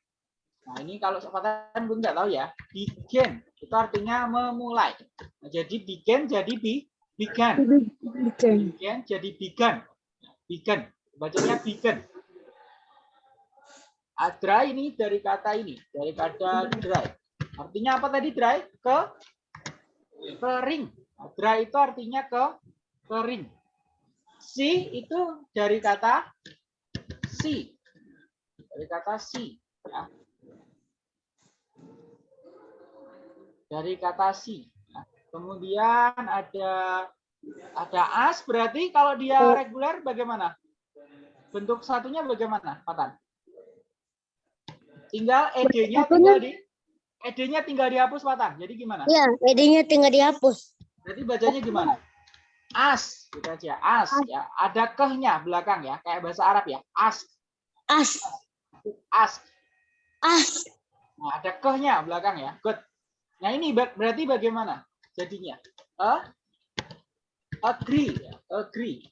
A: nah ini kalau sepatah pun nggak tahu ya, begin itu artinya memulai. Nah, jadi begin jadi be, began,
B: Become.
A: began jadi began, began, bacanya began. Ah, dry ini dari kata ini, dari kata dry. Artinya apa tadi dry? Ke kering. Nah, dry itu artinya ke kering. Si itu dari kata si. Dari kata si. ya. Dari kata si. Kemudian ada ada as berarti kalau dia
B: Oh.
A: reguler bagaimana? Bentuk satunya bagaimana, Patan? Tinggal ed-nya tinggal di ed-nya tinggal dihapus, Patan. Jadi gimana?
B: Ya, idenya tinggal dihapus.
A: Berarti bacanya gimana? As, gitu aja. As,
B: As.
A: ya. Ada kehnya belakang ya, kayak bahasa Arab ya. As,
B: As.
A: as.
B: As.
A: Nah, ada kehnya belakang ya. Good. Nah, ini ber- berarti bagaimana jadinya? A, agree, agree.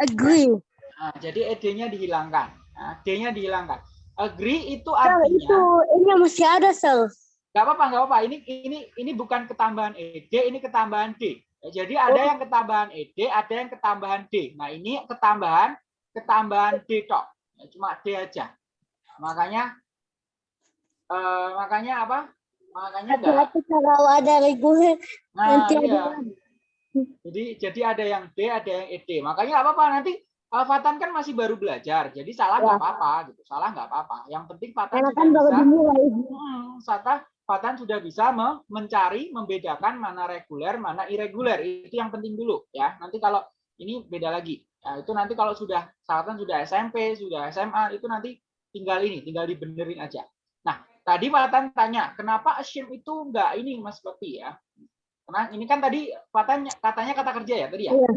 B: Agree.
A: Nah, jadi ed-nya dihilangkan. Nah, d-nya dihilangkan. Agree itu
B: Sol, itu
A: artinya
B: ini masih ada, Sol.
A: nggak apa-apa, nggak apa-apa. Ini ini ini bukan ketambahan ed, ini ketambahan d. Ya, Jadi ada
B: Oh.
A: yang ketambahan ed, ada yang ketambahan d. Nah, ini ketambahan ketambahan d tok. Ya, Cuma d aja. Makanya eh, makanya apa? Makanya.
B: Hati-hati kalau ada reguler.
A: Nah,
B: nanti ada
A: iya. Jadi jadi ada yang D, ada yang ED. Makanya nggak apa-apa nanti Fatan kan masih baru belajar, jadi salah nggak
B: Ya.
A: apa-apa gitu. Salah nggak apa-apa. Yang penting Fatan
B: Karena kan baru dimulai.
A: Hmm, Sata, Fatan sudah bisa me- mencari, membedakan mana reguler, mana irregular. Itu yang penting dulu ya. Nanti kalau ini beda lagi. Ya, itu nanti kalau sudah Fatan sudah SMP, sudah SMA, itu nanti tinggal ini, tinggal dibenerin aja. Tadi Fatan tanya, kenapa assume itu nggak ini Mas Bakti ya? Karena ini kan tadi Fatan katanya kata kerja ya tadi ya.
B: Iya.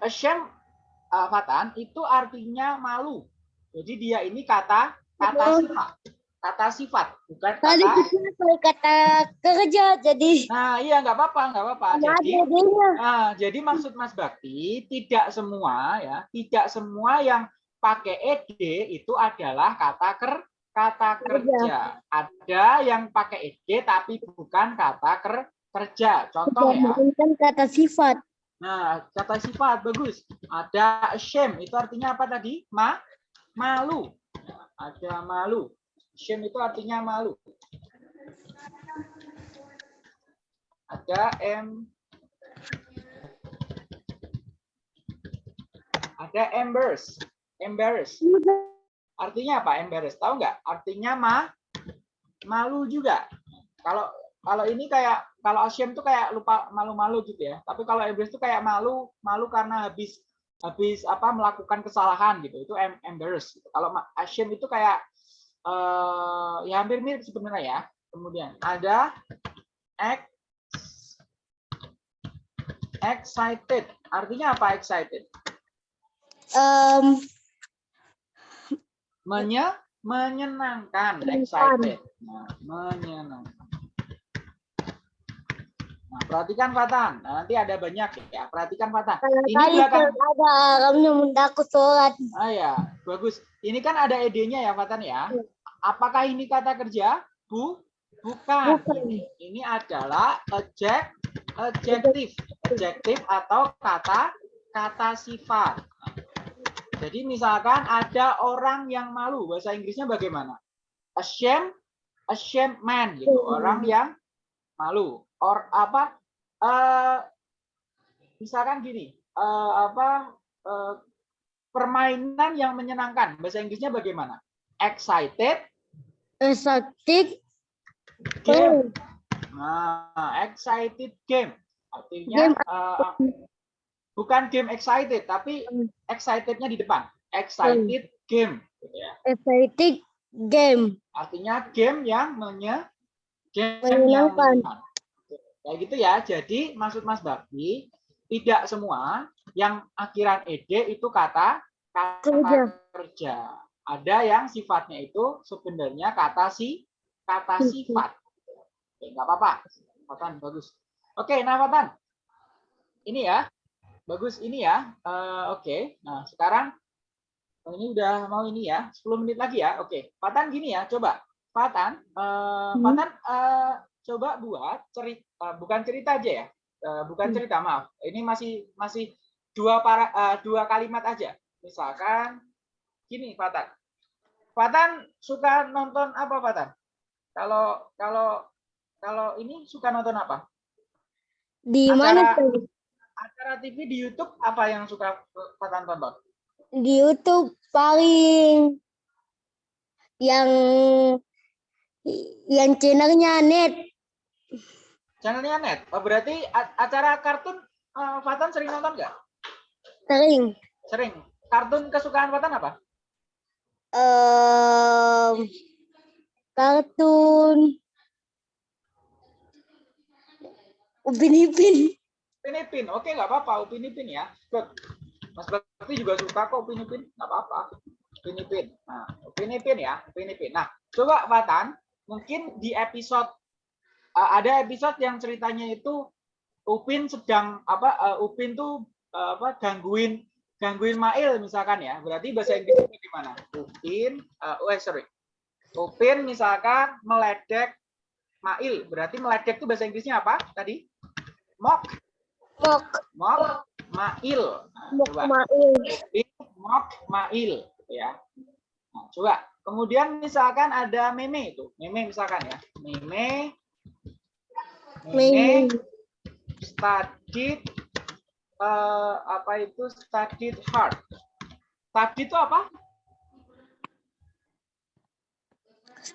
A: Ashamed uh, Fatan itu artinya malu. Jadi dia ini kata kata
B: Oh.
A: sifat. Kata sifat, bukan
B: Tadi
A: kata
B: kita pakai kata kerja, jadi
A: Nah, iya nggak apa-apa, nggak apa-apa. Jadi. Nah, jadi maksud Mas Bakti tidak semua ya, tidak semua yang pakai ed itu adalah kata ker kata kerja. Ada yang pakai ed tapi bukan kata ker kerja. Contoh ya.
B: Kan kata sifat.
A: Nah, kata sifat bagus. Ada shame itu artinya apa tadi? Ma malu. Ada malu. Shame itu artinya malu. Ada em Ada embarrass. Embarrass. Artinya apa embarrass? Tahu nggak? Artinya ma malu juga. Kalau kalau ini kayak kalau ashamed tuh kayak lupa malu-malu gitu ya. Tapi kalau embarrassed tuh kayak malu malu karena habis habis apa melakukan kesalahan gitu. Itu em- embarrassed. gitu. Kalau ashamed itu kayak eh ya hampir mirip sebenarnya ya. Kemudian ada ex excited. Artinya apa excited?
B: Em,
A: Menye menyenangkan, excited. Nah, menyenangkan. Nah, perhatikan Fatan. Nah, nanti ada banyak ya. Perhatikan Fatan. Ini
B: kali
A: belakang.
B: ada kamu mendaku sholat.
A: Ah ya, bagus. Ini kan ada ed-nya ya, Fatan ya. Apakah ini kata kerja? Bu, bukan.
B: Bukan.
A: Ini, ini adalah adject, adjektif, adjektif atau kata kata sifat. Jadi misalkan ada orang yang malu, bahasa Inggrisnya bagaimana? Ashamed, ashamed man gitu.
B: Hmm.
A: Orang yang malu. Or apa? eh misalkan gini, eh, apa? eh, permainan yang menyenangkan. Bahasa Inggrisnya bagaimana? Excited
B: Exotic
A: game. Nah, excited game. Artinya
B: Game.
A: eh, bukan game excited, tapi
B: Hmm.
A: excitednya di depan. Excited game. gitu ya.
B: Exotic game.
A: Artinya game yang menye game yang
B: Menyenangkan.
A: Kayak gitu ya. Jadi maksud Mas Bakti tidak semua yang akhiran ed itu kata kata
B: Kerja.
A: kerja. Ada yang sifatnya itu sebenarnya kata si kata
B: Mhm.
A: sifat. Nggak apa-apa. Fatan bagus. Oke, nah Fatan. Ini ya. Bagus ini ya. Eh, Oke. Nah, sekarang oh, ini udah mau ini ya. 10 menit lagi ya. Oke. Fatan gini ya, coba. Fatan, eh,
B: Hmm.
A: Fatan eh, coba buat cerita bukan cerita aja ya. Eh, bukan
B: Hmm.
A: cerita, maaf. Ini masih masih dua para eh, dua kalimat aja. Misalkan gini, Fatan. Fatan suka nonton apa, Fatan? Kalau kalau kalau ini suka nonton apa?
B: Di
A: Acara-
B: mana tuh?
A: Acara TV di YouTube apa yang suka Fatan tonton?
B: Di YouTube paling yang yang channelnya net.
A: Channelnya net. Oh, berarti acara kartun eh, Fatan sering nonton nggak?
B: Sering.
A: Sering. Kartun kesukaan Fatan apa?
B: Em, kartun Upin Ipin.
A: Upin Ipin. Oke, nggak apa-apa. Upin Ipin ya. Good. Mas Bakti juga suka kok Upin Ipin. Nggak apa-apa. Upin Ipin. Nah, Upin Ipin ya. Upin Ipin. Nah, coba Fatan, mungkin di episode eh, ada episode yang ceritanya itu Upin sedang apa? eh, Upin tuh eh, apa? Gangguin gangguin Mail misalkan ya. Berarti bahasa Inggrisnya gimana? Upin, eh, oh sorry. Upin misalkan meledek Mail. Berarti meledek itu bahasa Inggrisnya apa tadi? Mock
B: Mok
A: mock mail.
B: Mok Mail.
A: Mock mail ya. Nah, coba. Kemudian misalkan ada meme itu. Meme misalkan ya. Meme
B: Meme.
A: meme studied eh, apa itu studied hard. Study itu apa?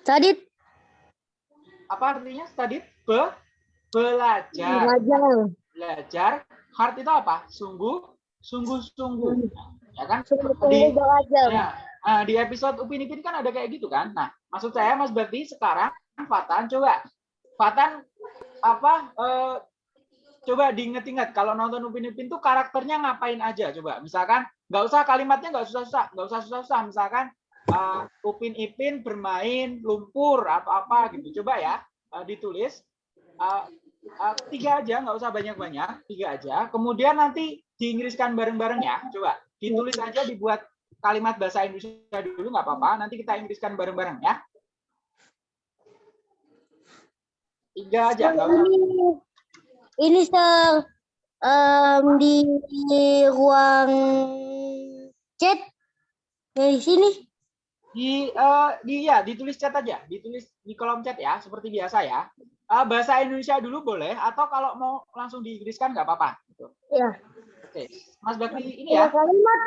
B: Tadi
A: Apa artinya studied? Be belajar.
B: belajar.
A: Belajar. Hard itu apa? Sungguh, sungguh-sungguh. Ya kan? Di-
B: belajar.
A: Ya, nah, di episode Upin Ipin kan ada kayak gitu kan. Nah, maksud saya Mas Bakti sekarang Fatan coba Fatan apa eh, coba diinget-inget kalau nonton Upin Ipin tuh karakternya ngapain aja coba. Misalkan nggak usah kalimatnya nggak susah-susah, nggak usah susah-susah. Misalkan eh, Upin Ipin bermain lumpur atau apa gitu. Coba ya eh, ditulis Eh, eh, tiga aja, nggak usah banyak-banyak, tiga aja. Kemudian nanti diinggriskan bareng-bareng ya. Coba ditulis aja, dibuat kalimat bahasa Indonesia dulu nggak apa-apa. Nanti kita inggriskan bareng-bareng ya. Tiga aja, usah.
B: Ini, ini ser em, di, ruang chat dari sini.
A: Di, eh, di ya, ditulis chat aja, ditulis di kolom chat ya, seperti biasa ya. Eh, bahasa Indonesia dulu boleh, atau kalau mau langsung diinggriskan nggak apa-apa. Gitu.
B: Ya.
A: Oke, Mas Bakti ini ya.
B: Tiga kalimat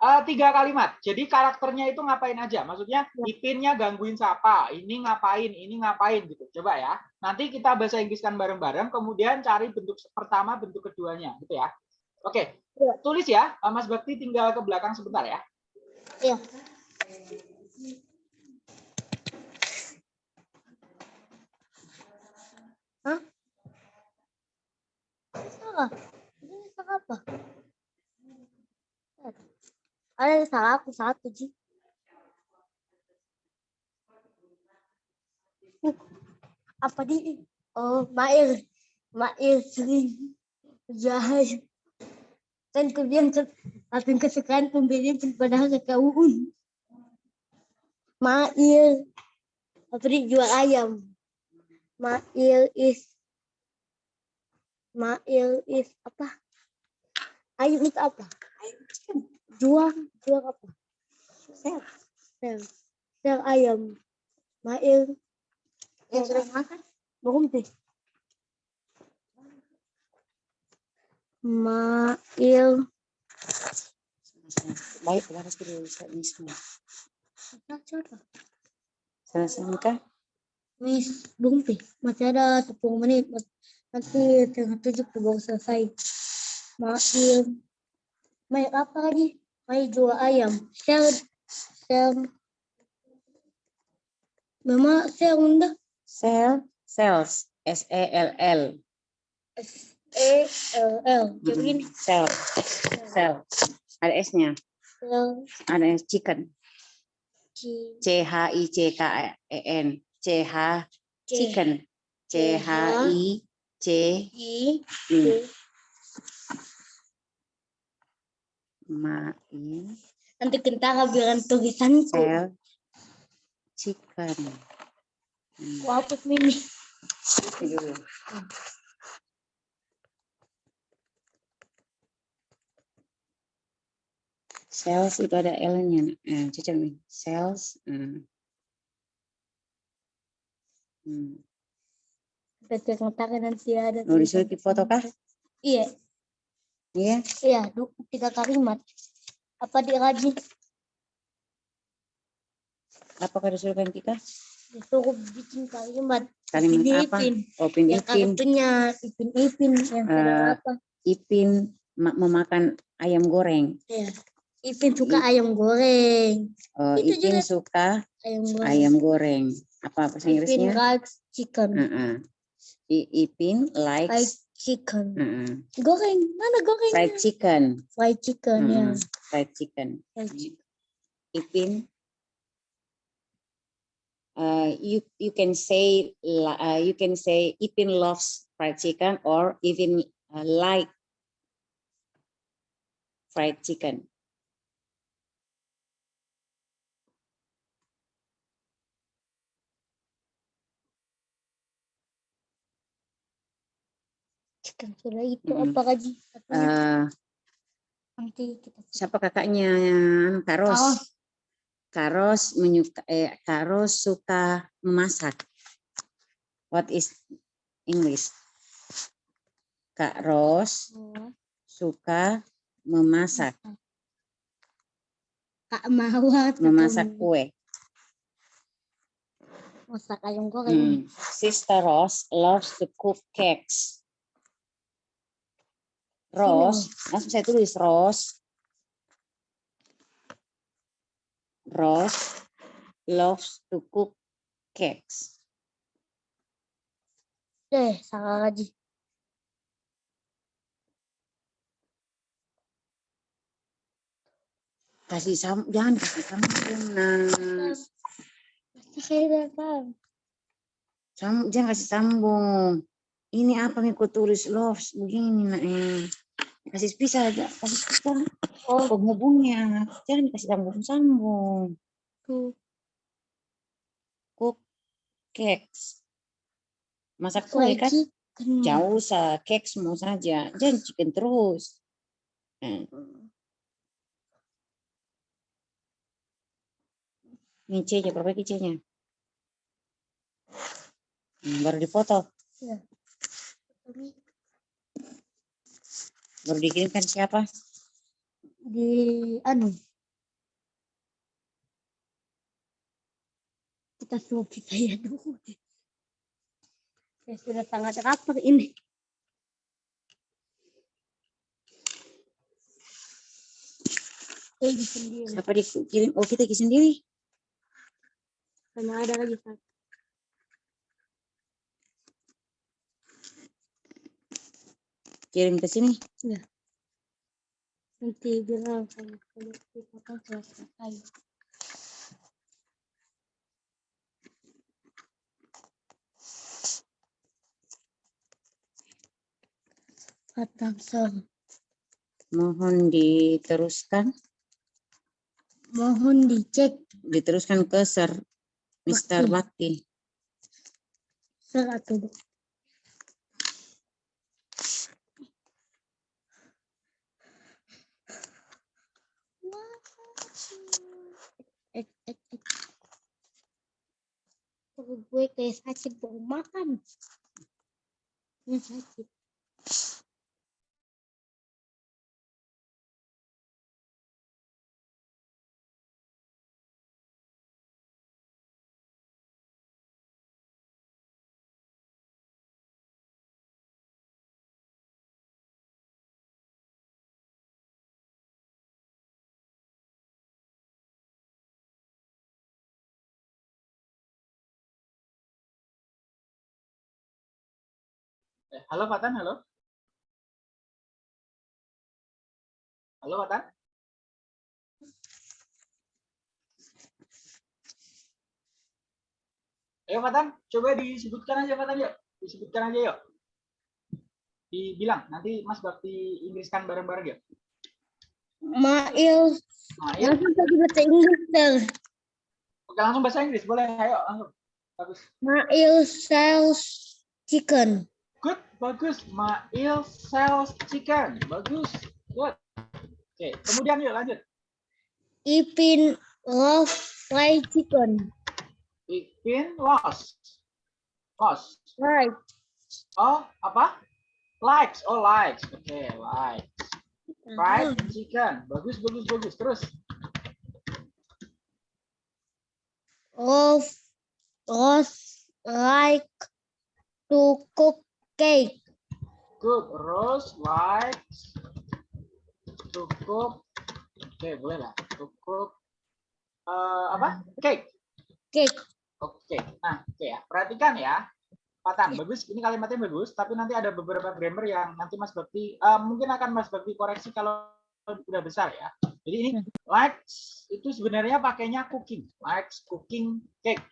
A: Eh, tiga kalimat. Jadi karakternya itu ngapain aja? Maksudnya ipinnya gangguin siapa? Ini ngapain? Ini ngapain gitu. Coba ya. Nanti kita bahasa Inggriskan bareng-bareng. Kemudian cari bentuk pertama, bentuk keduanya, gitu ya. Oke.
B: Ya.
A: Tulis ya. Eh, Mas Bakti tinggal ke belakang sebentar ya.
B: Iya. Salah. Ini salah apa? Ada salah aku satu, Ji. Apa di? Oh, Mail. Mail sering jahat. Kan ku bilang ke- akan kesukaan pembelian padahal ke Uun. Mail. Apa di jual ayam. Mail is Mail is apa? Ayam itu apa? Jual, jual apa? Sel. Sel. Sel ayam. Mail. Yang sering makan? Belum deh. Mail.
C: Baik, laras dulu sa mismo.
B: Apa?
C: Saan ka?
B: Miss, belum deh. Masih ada 10 menit. Nanti tengah tujuh baru selesai. Mail. Mail apa lagi? Mail jual ayam. Sel. Sel. Mama sel unda.
C: Sell, sales, S-E-L-L.
B: S E L L. Jadi begini.
C: Sell, sell. Ada S-nya,
B: Sel.
C: ada S chicken.
B: Ci-
C: C-H-I-C-K-E-N. C-H,
B: C.
C: chicken. C-H-I-C-I.
B: I. C.
C: Main,
B: Nanti kentara bilang tulisanku.
C: sell, chicken. Hmm,
B: Aku hapus mimi.
C: Sales itu ada L-nya. Eh, cocok nih. Sales. hmm. Hmm.
B: Kita kentara nanti ada.
C: Mau disuruh di foto kah?
B: Iya.
C: Iya.
B: Iya, tiga kalimat. Apa dirajin?
C: Apakah disuruhkan kita?
B: Disuruh bikin kalimat.
C: Kalimat apa?
B: Ipin.
C: Opin
B: Yang
C: Ipin.
B: kartunya ipin-ipin. Yang sedang
C: Eh,
B: apa?
C: Ipin ma- memakan ayam goreng.
B: Iya. Ipin suka
C: I-
B: ayam goreng.
C: Oh,
B: Itu
C: Ipin
B: juga
C: suka
B: Ayam goreng.
C: ayam goreng. Apa bahasa
B: Ipin
C: Inggrisnya?
B: likes chicken.
C: Heeh. I- Ipin
B: Like
C: likes
B: chicken.
C: heeh,
B: Goreng. Mana goreng?
C: fried chicken.
B: Fried chicken ya.
C: Heeh, Fried chicken.
B: Fried chicken.
C: Ipin uh, you you can say uh, you can say Ipin loves fried chicken or even uh, like fried chicken.
B: Chicken sudah itu
C: Mm-mm.
B: apa lagi?
C: Uh,
B: nanti kita
C: siapa kakaknya Karos?
B: Karos.
C: Karos menyuka eh, Karos suka memasak. What is English? Kak Ros
B: Oh,
C: suka memasak,
B: Kak Mawar suka
C: memasak
B: mem-
C: kue.
B: masak ayam goreng.
C: Hmm. Sister Ros loves to cook cakes. Ros, langsung saya tulis Ros. Ros loves to cook cakes.
B: Eh, salah lagi.
C: Kasih sam, jangan kasih sambung, nah.
B: Saya udah paham.
C: Sam, jangan kasih sambung. Ini apa nih ku tulis loves begini nak eh. Kasih pisah aja, kasih pisah.
B: Oh,
C: Penghubungnya, jangan kasih sambung-sambung.
B: tuh.
C: Cook cakes. Masak kue kan? Jauh usah cake semua saja. Jangan chicken terus. Eh, Ini C-nya, perbaiki C-nya. Hmm, baru dipoto. Baru dikirimkan siapa?
B: Di anu. Kita semua saya dulu. Saya sudah sangat rapat ini. Eh, sendiri.
C: Siapa dikirim? Oh, kita sendiri.
B: Karena ada lagi satu.
C: Kirim ke sini.
B: Nanti bilang kalau kita kan sudah selesai. Patang sel.
C: Mohon diteruskan.
B: Mohon dicek
C: Diteruskan ke Sir Mr. Bakti.
B: sel atau dua. Eh, eh, eh. Perut gue kayak sakit baru makan. Sakit.
A: Halo Fatan, halo. Halo Fatan. Ayo Fatan, coba disebutkan aja Fatan yuk. Disebutkan aja yuk. Dibilang, nanti Mas Bakti Inggriskan bareng-bareng yuk.
B: Mail,
A: Mail,
B: langsung bahasa Inggris ter.
A: oke langsung bahasa Inggris, boleh? Ayo, langsung. Bagus.
B: Mail sells chicken.
A: Good, bagus. Mail sells chicken. Bagus. Good. Oke, kemudian yuk lanjut.
B: Ipin love fried chicken.
A: Ipin lost. Lost.
B: Right.
A: Oh, apa? Likes. Oh, likes. Oke, likes. Fried chicken. Bagus, bagus, bagus. Terus.
B: Love, love like to cook cake.
A: Rose likes to cook. Oke, boleh lah. To cook. eh, apa? Cake.
B: Cake.
A: Oke. Nah, oke ya. Perhatikan ya. Patan, bagus. Ini kalimatnya bagus, tapi nanti ada beberapa grammar yang nanti Mas Bakti eh, mungkin akan Mas Bakti koreksi kalau udah besar ya. Jadi ini likes itu sebenarnya pakainya cooking, likes cooking cake.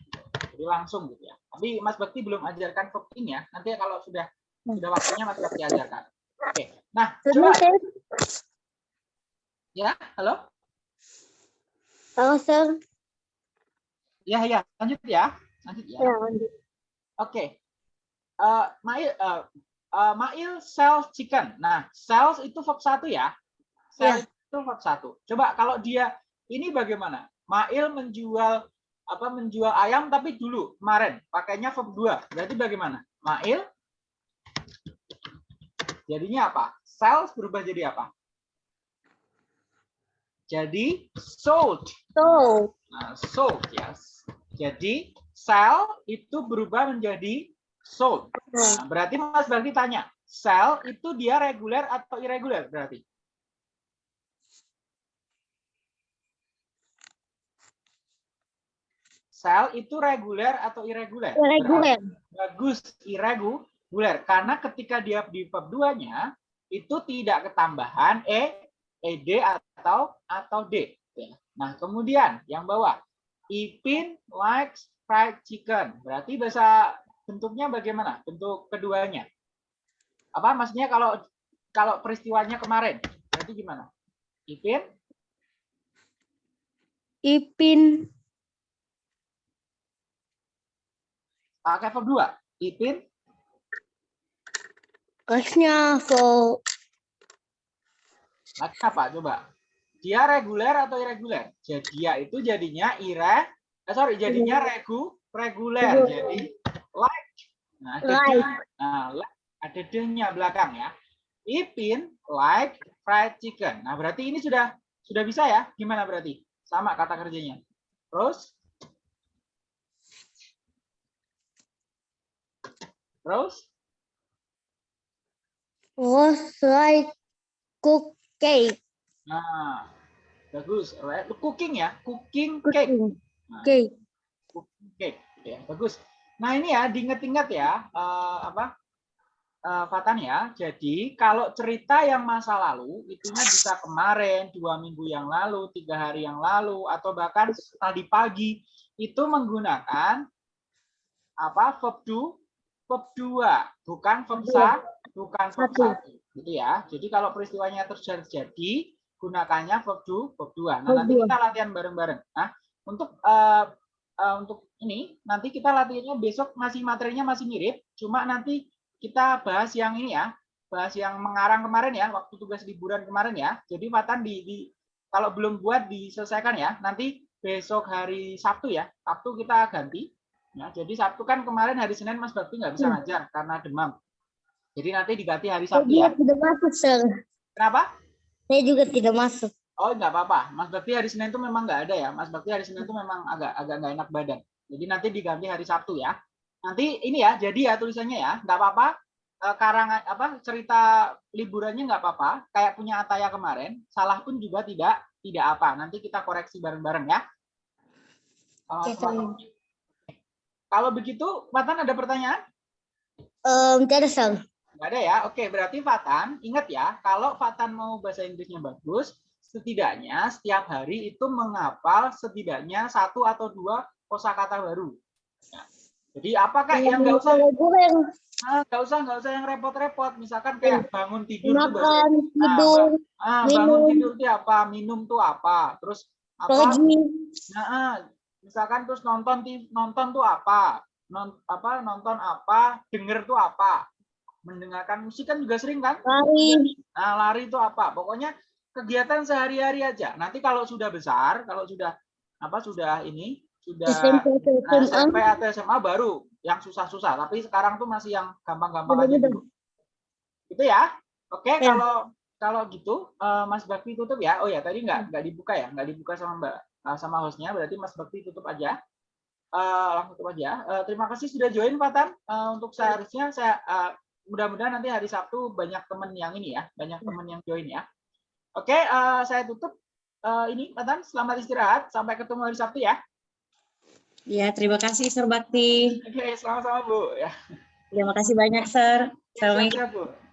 A: Jadi langsung gitu ya. Tapi Mas Bakti belum ajarkan cooking ya. Nanti kalau sudah sudah waktunya Mas Bakti ajarkan. Oke. Nah, coba ya. Halo?
B: Halo, Sir.
A: Ya, ya. Lanjut ya. Lanjut ya.
B: Ya, lanjut.
A: Oke. Eh, Mail eh, eh, Mail sells chicken. Nah, sells itu verb satu ya. Sell itu verb satu. Coba kalau dia ini bagaimana? Mail menjual apa menjual ayam tapi dulu kemarin pakainya verb dua. Berarti bagaimana? Mail jadinya apa? Sells berubah jadi apa? Jadi sold.
B: So,
A: Nah, sold ya. Jadi sell itu berubah menjadi sold. Nah, berarti Mas Bakti tanya, sell itu dia reguler atau irregular berarti? Sell itu reguler atau irregular?
B: regular.
A: Bagus, irregular. Karena ketika dia di verb 2-nya, itu tidak ketambahan e, ed atau atau d. Ya. Nah, kemudian yang bawah, Ipin likes fried chicken. Berarti bahasa bentuknya bagaimana? Bentuk keduanya. Apa maksudnya kalau kalau peristiwanya kemarin? Berarti gimana? Ipin
B: Ipin
A: pakai verb 2. Ipin
B: Harusnya full.
A: Maka apa? Coba. Dia reguler atau irreguler? Jadi dia itu jadinya ire, eh, sorry, jadinya regu, reguler. Jadi like. Nah, ada
B: like.
A: Dia, nah, like. ada dehnya belakang ya. Ipin like fried chicken. Nah, berarti ini sudah sudah bisa ya? Gimana berarti? Sama kata kerjanya. Terus Terus
B: Rose like cook cake.
A: Nah, bagus. Right. Cooking ya, cooking cake. Nah,
B: cake.
A: cooking cake. Ya, bagus. Nah ini ya, diingat-ingat ya, eh, apa? eh, Fatan ya. Jadi kalau cerita yang masa lalu, itunya bisa kemarin, dua minggu yang lalu, tiga hari yang lalu, atau bahkan tadi pagi, itu menggunakan apa? Verb do, verb dua, bukan verb sa, bukan verb
B: Satu.
A: Gitu ya. Jadi kalau peristiwanya terjadi, gunakannya verb do, verb dua. Nah
B: Verb
A: nanti
B: dua.
A: kita latihan bareng-bareng. Nah untuk eh, eh, untuk ini nanti kita latihannya besok masih materinya masih mirip, cuma nanti kita bahas yang ini ya, bahas yang mengarang kemarin ya, waktu tugas liburan kemarin ya. Jadi Fatan di, di kalau belum buat diselesaikan ya, nanti besok hari Sabtu ya, Sabtu kita ganti. Ya, jadi Sabtu kan kemarin hari Senin Mas Bakti nggak bisa
B: Hmm.
A: ngajar karena demam. Jadi nanti diganti hari Sabtu ya.
B: tidak masuk, sir.
A: Kenapa?
B: Saya juga tidak masuk.
A: Oh nggak apa-apa. Mas Bakti hari Senin itu memang nggak ada ya. Mas Bakti hari Senin itu memang agak agak nggak enak badan. Jadi nanti diganti hari Sabtu ya. Nanti ini ya, jadi ya tulisannya ya, nggak apa-apa. Eh, Karangan apa cerita liburannya nggak apa-apa. Kayak punya Ataya kemarin. Salah pun juga tidak tidak apa. Nanti kita koreksi bareng-bareng ya. Eh,
B: Oke.
A: Kalau begitu, Fatan ada pertanyaan?
B: Um, tidak, sir.
A: Nggak ada ya? Oke, berarti Fatan, ingat ya, kalau Fatan mau bahasa Inggrisnya bagus, setidaknya setiap hari itu menghafal setidaknya satu atau dua kosakata baru. Nah, jadi apakah yang nggak usah ah, nggak usah nggak usah yang repot-repot, misalkan kayak bangun tidur
B: makan, tidur,
A: ah, bangun
B: minum.
A: tidur itu apa, minum tuh apa, terus apa. Nah, ah, misalkan terus nonton nonton tuh apa? Non, apa nonton apa? Denger tuh apa? Mendengarkan musik kan juga sering kan?
B: lari.
A: Nah, lari itu apa? Pokoknya kegiatan sehari-hari aja. Nanti kalau sudah besar, kalau sudah apa sudah ini sudah
B: SMP atau
A: nah,
B: SMA.
A: SMP atau SMA baru yang susah-susah. Tapi sekarang tuh masih yang gampang-gampang aja dulu. Itu ya. Oke,
B: Ya.
A: kalau kalau gitu eh, Mas Bakti tutup ya. Oh ya, tadi nggak nggak dibuka ya, nggak dibuka sama Mbak eh, sama hostnya. Berarti Mas Bakti tutup aja. Eh, langsung tutup aja. Eh, terima kasih sudah join Fatan. Eh, untuk seharusnya saya eh, mudah-mudahan nanti hari Sabtu banyak teman yang ini ya, banyak teman yang join ya. Oke, eh, saya tutup eh, ini Fatan. Selamat istirahat. Sampai ketemu hari Sabtu ya.
C: Ya, terima kasih Sir Bakti.
A: Oke, sama-sama Bu. Ya,
C: Terima kasih banyak, Sir. Assalamualaikum.
A: siap-siap, Bu.